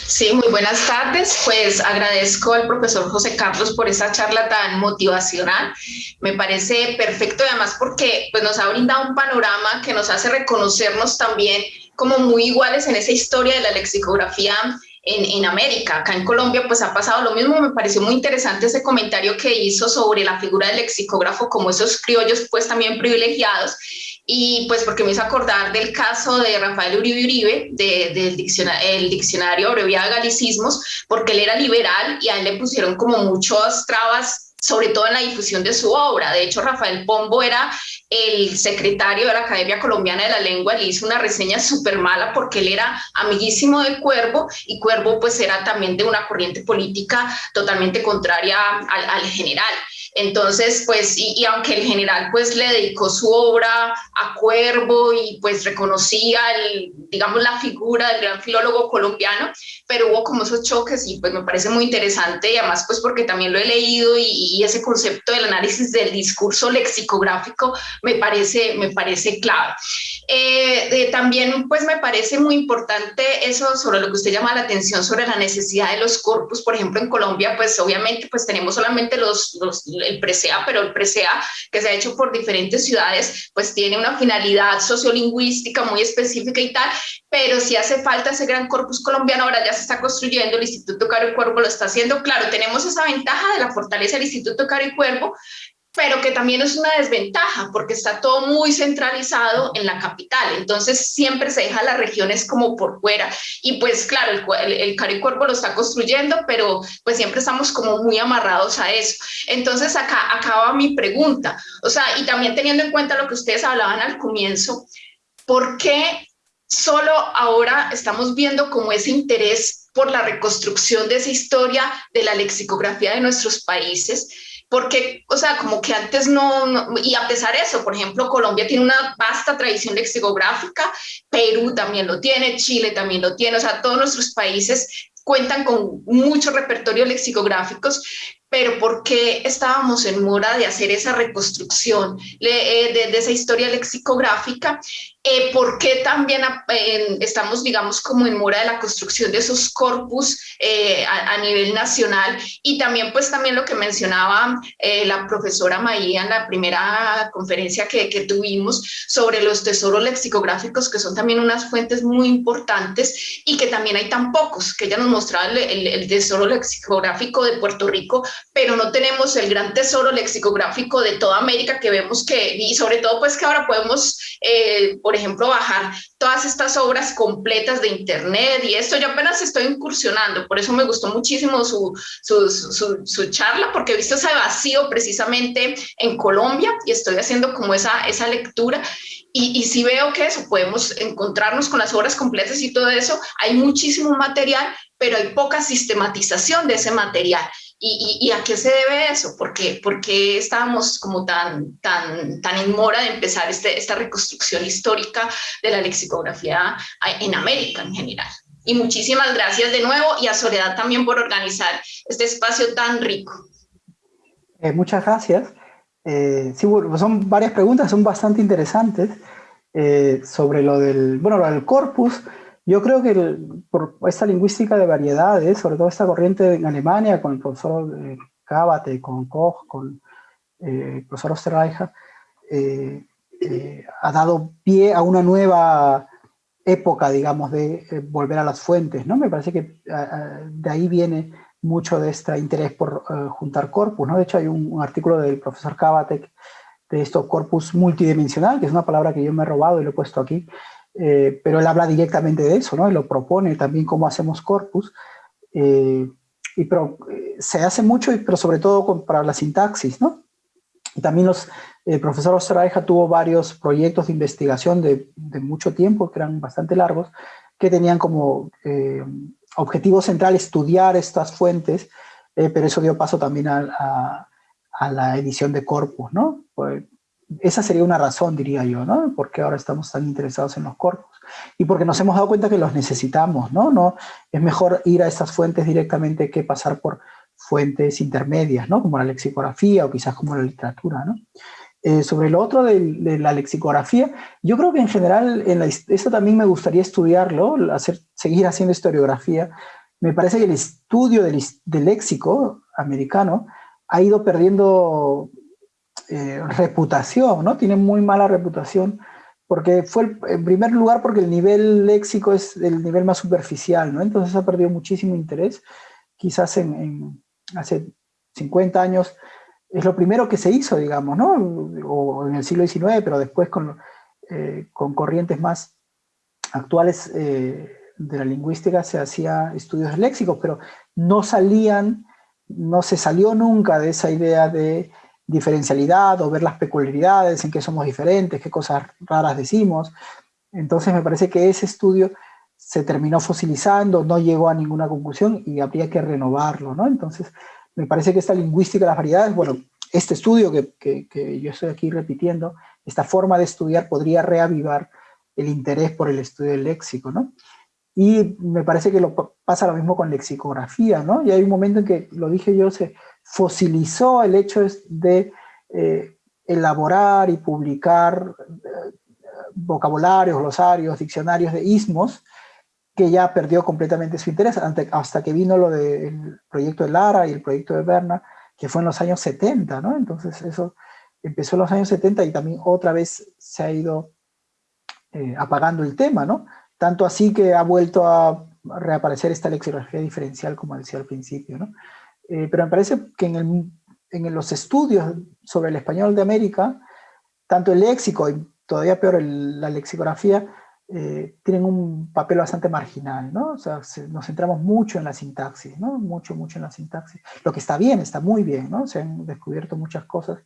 C: Sí, muy buenas tardes. Pues agradezco al profesor José Carlos por esa charla tan motivacional. Me parece perfecto además porque pues, nos ha brindado un panorama que nos hace reconocernos también como muy iguales en esa historia de la lexicografía en, en, América. Acá en Colombia pues ha pasado lo mismo. Me pareció muy interesante ese comentario que hizo sobre la figura del lexicógrafo como esos criollos pues también privilegiados y pues porque me hizo acordar del caso de Rafael Uribe Uribe, del diccionario, el diccionario abreviado de galicismos, porque él era liberal y a él le pusieron como muchas trabas, sobre todo en la difusión de su obra. De hecho, Rafael Pombo era el secretario de la Academia Colombiana de la Lengua, le hizo una reseña súper mala porque él era amiguísimo de Cuervo y Cuervo pues era también de una corriente política totalmente contraria al, al general. Entonces, pues, y, aunque el general pues le dedicó su obra a Cuervo y pues reconocía, el, digamos, la figura del gran filólogo colombiano, pero hubo como esos choques y pues me parece muy interesante y además pues porque también lo he leído y, ese concepto del análisis del discurso lexicográfico me parece, me parece clave. Eh, también pues me parece muy importante eso sobre lo que usted llama la atención sobre la necesidad de los corpus, por ejemplo en Colombia pues obviamente pues tenemos solamente los, los el presea, pero el presea que se ha hecho por diferentes ciudades, pues tiene una finalidad sociolingüística muy específica y tal, pero si hace falta ese gran corpus colombiano, ahora ya se está construyendo, el Instituto Caro y Cuervo lo está haciendo, claro, tenemos esa ventaja de la fortaleza del Instituto Caro y Cuervo, pero que también es una desventaja porque está todo muy centralizado en la capital, entonces siempre se deja las regiones como por fuera y pues claro, el, el, Caricuervo lo está construyendo, pero pues siempre estamos como muy amarrados a eso. Entonces acá acaba mi pregunta, o sea, y también teniendo en cuenta lo que ustedes hablaban al comienzo, ¿por qué solo ahora estamos viendo como ese interés por la reconstrucción de esa historia de la lexicografía de nuestros países? Porque, o sea, como que antes no, y a pesar de eso, por ejemplo, Colombia tiene una vasta tradición lexicográfica, Perú también lo tiene, Chile también lo tiene, o sea, todos nuestros países cuentan con muchos repertorios lexicográficos, pero ¿por qué estábamos en mora de hacer esa reconstrucción eh, de, esa historia lexicográfica? Eh, ¿Por qué también estamos, digamos, como en mora de la construcción de esos corpus eh, a, nivel nacional? Y también, pues, también lo que mencionaba la profesora Maía en la primera conferencia que, que, tuvimos sobre los tesoros lexicográficos, que son también unas fuentes muy importantes y que también hay tan pocos, que ella nos mostraba el, el tesoro lexicográfico de Puerto Rico, pero no tenemos el gran tesoro lexicográfico de toda América que vemos que, y sobre todo pues que ahora podemos, eh, por ejemplo, bajar todas estas obras completas de internet y esto. Yo apenas estoy incursionando, por eso me gustó muchísimo su, su, su, su charla, porque he visto ese vacío precisamente en Colombia y estoy haciendo como esa, esa lectura. Y, y sí veo que eso, podemos encontrarnos con las obras completas y todo eso, hay muchísimo material, pero hay poca sistematización de ese material. ¿Y, a qué se debe eso? ¿Por qué, porque estábamos como tan, tan, tan en mora de empezar este, esta reconstrucción histórica de la lexicografía en América en general? Y muchísimas gracias de nuevo y a Soledad también por organizar este espacio tan rico.
B: Eh, muchas gracias. Eh, sí, son varias preguntas, son bastante interesantes eh, sobre lo del, bueno, lo del corpus. Yo creo que por esta lingüística de variedades, sobre todo esta corriente en Alemania, con el profesor eh, con Koch, con eh, el profesor Osterreicher, eh, ha dado pie a una nueva época, digamos, de volver a las fuentes, ¿no? Me parece que de ahí viene mucho de este interés por juntar corpus, ¿no? De hecho, hay un, artículo del profesor Cabate de esto corpus multidimensional, que es una palabra que yo me he robado y lo he puesto aquí, eh, pero él habla directamente de eso, ¿no? Él lo propone también cómo hacemos corpus, eh, y pero, eh, se hace mucho, pero sobre todo para la sintaxis, ¿no? Y también los, el profesor Osterreicher tuvo varios proyectos de investigación de, de, mucho tiempo, que eran bastante largos, que tenían como objetivo central estudiar estas fuentes, pero eso dio paso también a, a, a la edición de corpus, ¿no? Pues, esa sería una razón, diría yo, ¿no? Porque ahora estamos tan interesados en los corpus. Y porque nos hemos dado cuenta que los necesitamos, ¿no? no es mejor ir a estas fuentes directamente que pasar por fuentes intermedias, ¿no? Como la lexicografía o quizás como la literatura, ¿no? Eh, sobre lo otro de, de, la lexicografía, yo creo que en general, en esto también me gustaría estudiarlo, hacer, seguir haciendo historiografía. Me parece que el estudio del, del léxico americano ha ido perdiendo eh, reputación, ¿no? Tiene muy mala reputación porque fue, en primer lugar, porque el nivel léxico es el nivel más superficial, ¿no? Entonces ha perdido muchísimo interés. Quizás en, hace 50 años es lo primero que se hizo, digamos, ¿no? O en el siglo XIX, pero después con, eh, con corrientes más actuales eh, de la lingüística se hacía estudios léxicos, pero no salían, no se salió nunca de esa idea de diferencialidad o ver las peculiaridades, en qué somos diferentes, qué cosas raras decimos. Entonces me parece que ese estudio se terminó fosilizando, no llegó a ninguna conclusión y habría que renovarlo, ¿no? Entonces me parece que esta lingüística de las variedades, bueno, este estudio que, que, yo estoy aquí repitiendo, esta forma de estudiar podría reavivar el interés por el estudio del léxico, ¿no? Y me parece que lo, pasa lo mismo con lexicografía, ¿no? Y hay un momento en que, lo dije yo, se, fosilizó el hecho de eh, elaborar y publicar eh, vocabularios, glosarios, diccionarios de ismos, que ya perdió completamente su interés hasta que vino lo del proyecto de Lara y el proyecto de Berna, que fue en los años 70, ¿no? Entonces eso empezó en los años 70 y también otra vez se ha ido eh, apagando el tema, ¿no? Tanto así que ha vuelto a reaparecer esta lexicografía diferencial, como decía al principio, ¿no? Eh, pero me parece que en los estudios sobre el español de América, tanto el léxico y todavía peor la lexicografía, eh, tienen un papel bastante marginal, ¿no? O sea, nos centramos mucho en la sintaxis, ¿no? Mucho, mucho en la sintaxis. Lo que está bien, está muy bien, ¿no? Se han descubierto muchas cosas,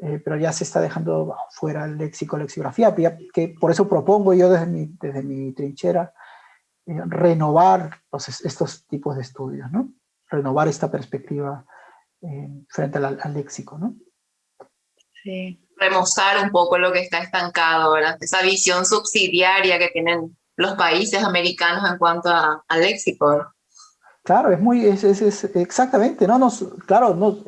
B: eh, pero ya se está dejando fuera el léxico, lexicografía, que por eso propongo yo desde mi, desde mi trinchera eh, renovar estos tipos de estudios, ¿no? Renovar esta perspectiva frente al, al léxico, ¿no?
C: Sí remozar un poco lo que está estancado, ¿verdad? Esa visión subsidiaria que tienen los países americanos en cuanto al léxico.
B: Claro, es muy, es, es, exactamente, ¿no? Nos, claro, no,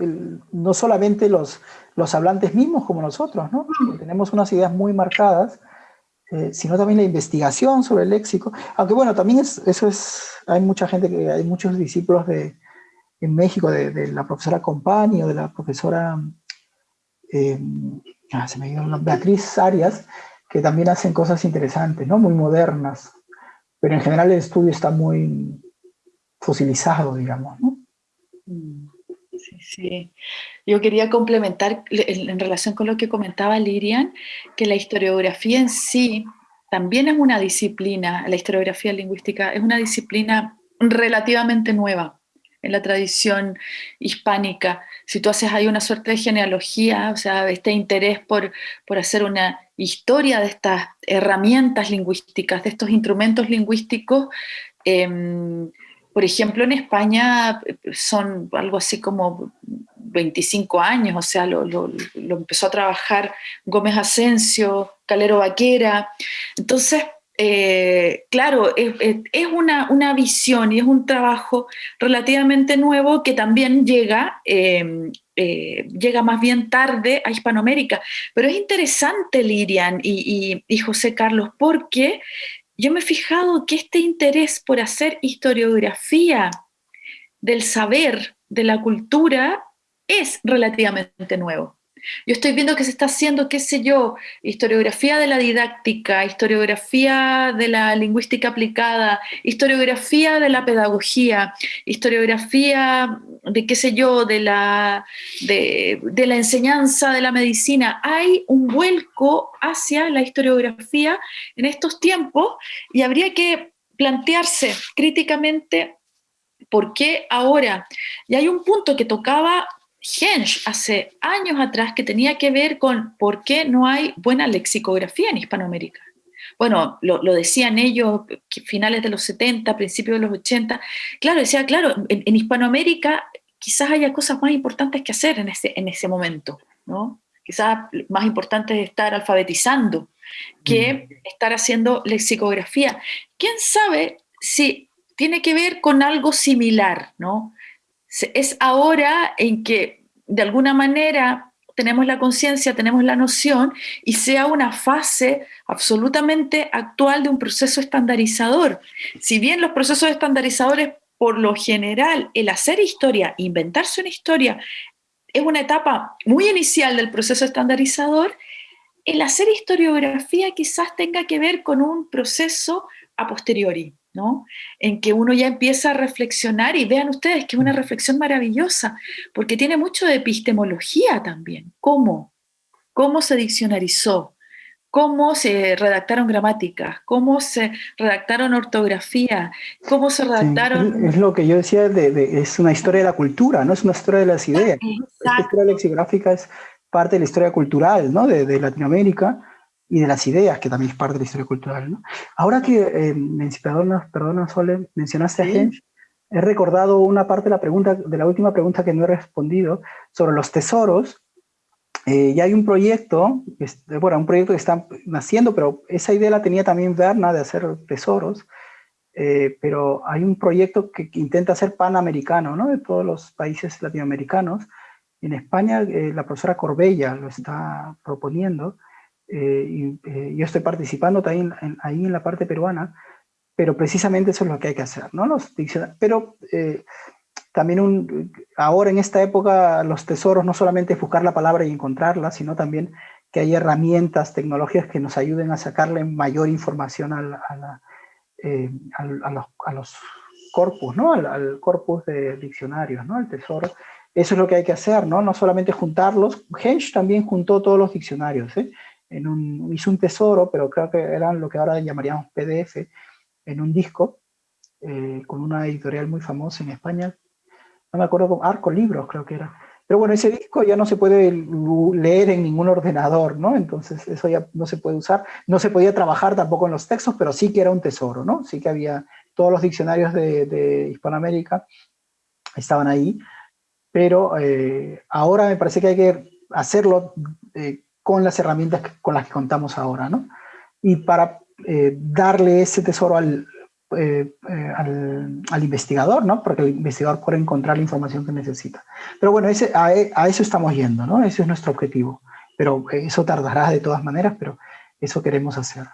B: no solamente los, los hablantes mismos como nosotros, ¿no? Tenemos unas ideas muy marcadas, eh, sino también la investigación sobre el léxico. Aunque bueno, también es, eso es, hay mucha gente, que hay muchos discípulos de, en México, de, la profesora Compani o de la profesora eh, ah, Beatriz Arias, que también hacen cosas interesantes, ¿no? Muy modernas. Pero en general el estudio está muy fosilizado, digamos, ¿no?
A: Mm, sí. Yo quería complementar en relación con lo que comentaba Lirian, que la historiografía en sí también es una disciplina, la historiografía lingüística es una disciplina relativamente nueva en la tradición hispánica. Si tú haces ahí una suerte de genealogía, o sea, este interés por, por hacer una historia de estas herramientas lingüísticas, de estos instrumentos lingüísticos, em, por ejemplo, en España eh, son algo así como 25 años, o sea, lo, empezó a trabajar Gómez Asensio, Calero Vaquera. Entonces, eh, claro, es, una, visión y es un trabajo relativamente nuevo que también llega, em, eh, llega más bien tarde a Hispanoamérica. Pero es interesante, Lirian y José Carlos, porque yo me he fijado que este interés por hacer historiografía del saber, de la cultura, es relativamente nuevo. Yo estoy viendo que se está haciendo, qué sé yo, historiografía de la didáctica, historiografía de la lingüística aplicada, historiografía de la pedagogía, historiografía de qué sé yo, de la, de, la enseñanza de la medicina. Hay un vuelco hacia la historiografía en estos tiempos y habría que plantearse críticamente por qué ahora. Y hay un punto que tocaba Hensch hace años atrás que tenía que ver con por qué no hay buena lexicografía en Hispanoamérica. Bueno, lo, decían ellos finales de los 70, principios de los 80. Claro, decía, claro, en, Hispanoamérica quizás haya cosas más importantes que hacer en ese, en ese momento, ¿no? Quizás más importante es estar alfabetizando que estar haciendo lexicografía. ¿Quién sabe si tiene que ver con algo similar, ¿no? Es ahora en que de alguna manera tenemos la conciencia, tenemos la noción y sea una fase absolutamente actual de un proceso estandarizador. Si bien los procesos estandarizadores, por lo general, el hacer historia, inventarse una historia, es una etapa muy inicial del proceso estandarizador, el hacer historiografía quizás tenga que ver con un proceso a posteriori. ¿No? En que uno ya empieza a reflexionar y vean ustedes que es una reflexión maravillosa, porque tiene mucho de epistemología también. ¿Cómo? ¿Cómo se diccionarizó? ¿Cómo se redactaron gramáticas? ¿Cómo se redactaron ortografía? ¿Cómo se redactaron...?
B: es lo que yo decía, de, es una historia de la cultura, no es una historia de las ideas. La historia lexigráfica es parte de la historia cultural ¿no? de, de Latinoamérica y de las ideas, que también es parte de la historia cultural. ¿no? Ahora que, eh, perdona, perdona Sole, mencionaste a Hensch, he recordado una parte de la, pregunta, de la última pregunta que no he respondido sobre los tesoros. Eh, ya hay un proyecto, bueno, un proyecto que está naciendo, pero esa idea la tenía también Berna de hacer tesoros, eh, pero hay un proyecto que, intenta ser panamericano, ¿no? De todos los países latinoamericanos. En España, eh, la profesora Corbella lo está proponiendo, eh, y, eh, yo estoy participando también ahí en la parte peruana, pero precisamente eso es lo que hay que hacer, ¿no? Los pero eh, también un, ahora en esta época los tesoros no solamente es buscar la palabra y encontrarla, sino también que hay herramientas, tecnologías que nos ayuden a sacarle mayor información a, la, a, los, a los, corpus, ¿no? Al, al, corpus de diccionarios, ¿no? El tesoro. eso es lo que hay que hacer, ¿no? No solamente juntarlos. Hensch también juntó todos los diccionarios, ¿eh? En un, hizo un tesoro, pero creo que eran lo que ahora llamaríamos PDF, en un disco, eh, con una editorial muy famosa en España. No me acuerdo, con Arco Libros creo que era. Pero bueno, ese disco ya no se puede leer en ningún ordenador, ¿no? Entonces eso ya no se puede usar. No se podía trabajar tampoco en los textos, pero sí que era un tesoro, ¿no? Sí que había todos los diccionarios de, Hispanoamérica estaban ahí, pero eh, ahora me parece que hay que hacerlo eh, con las herramientas con las que contamos ahora, ¿no? Y para eh, darle ese tesoro al, eh, eh, al, investigador, ¿no? Porque el investigador puede encontrar la información que necesita. Pero bueno, ese, a, a, eso estamos yendo, ¿no? Ese es nuestro objetivo. Pero eso tardará de todas maneras, pero eso queremos hacer.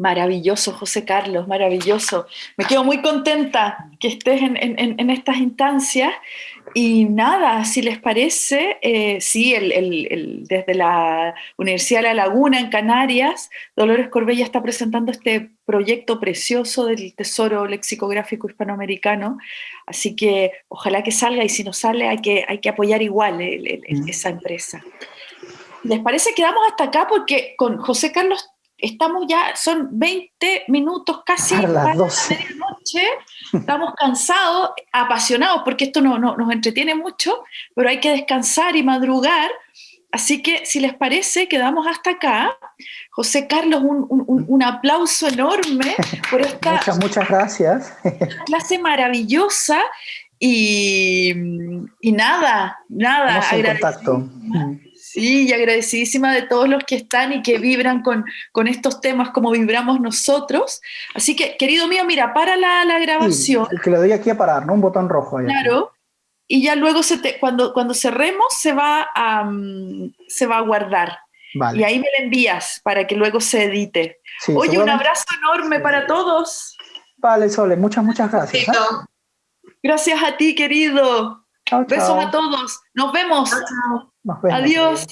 A: Maravilloso, José Carlos, maravilloso. Me quedo muy contenta que estés en, estas instancias. Y nada, si les parece, eh, sí, desde la Universidad de La Laguna en Canarias, Dolores Corbella está presentando este proyecto precioso del Tesoro Lexicográfico Hispanoamericano. Así que ojalá que salga y si no sale hay que, hay que apoyar igual mm. esa empresa. ¿Les parece? Quedamos hasta acá porque con José Carlos estamos ya, son 20 minutos casi
B: a las 12.
A: medianoche, estamos cansados, apasionados, porque esto no, nos entretiene mucho, pero hay que descansar y madrugar. Así que, si les parece, quedamos hasta acá. José Carlos, un, aplauso enorme por esta
B: muchas, muchas gracias.
A: clase maravillosa. Y, y nada, nada.
B: Estamos en contacto.
A: Sí, y agradecidísima de todos los que están y que vibran con, con estos temas como vibramos nosotros. Así que, querido mío, mira, para la, la grabación.
B: el que le doy aquí a parar, ¿no? Un botón rojo.
A: Ahí claro. Y ya luego, se te, cuando, cuando cerremos, se va, a, se va a guardar. Vale. Y ahí me la envías para que luego se edite. Oye, un abrazo enorme para todos.
B: Vale, Sole, muchas, muchas gracias. ¿eh?
A: Gracias a ti, querido. Besos a todos. Adiós.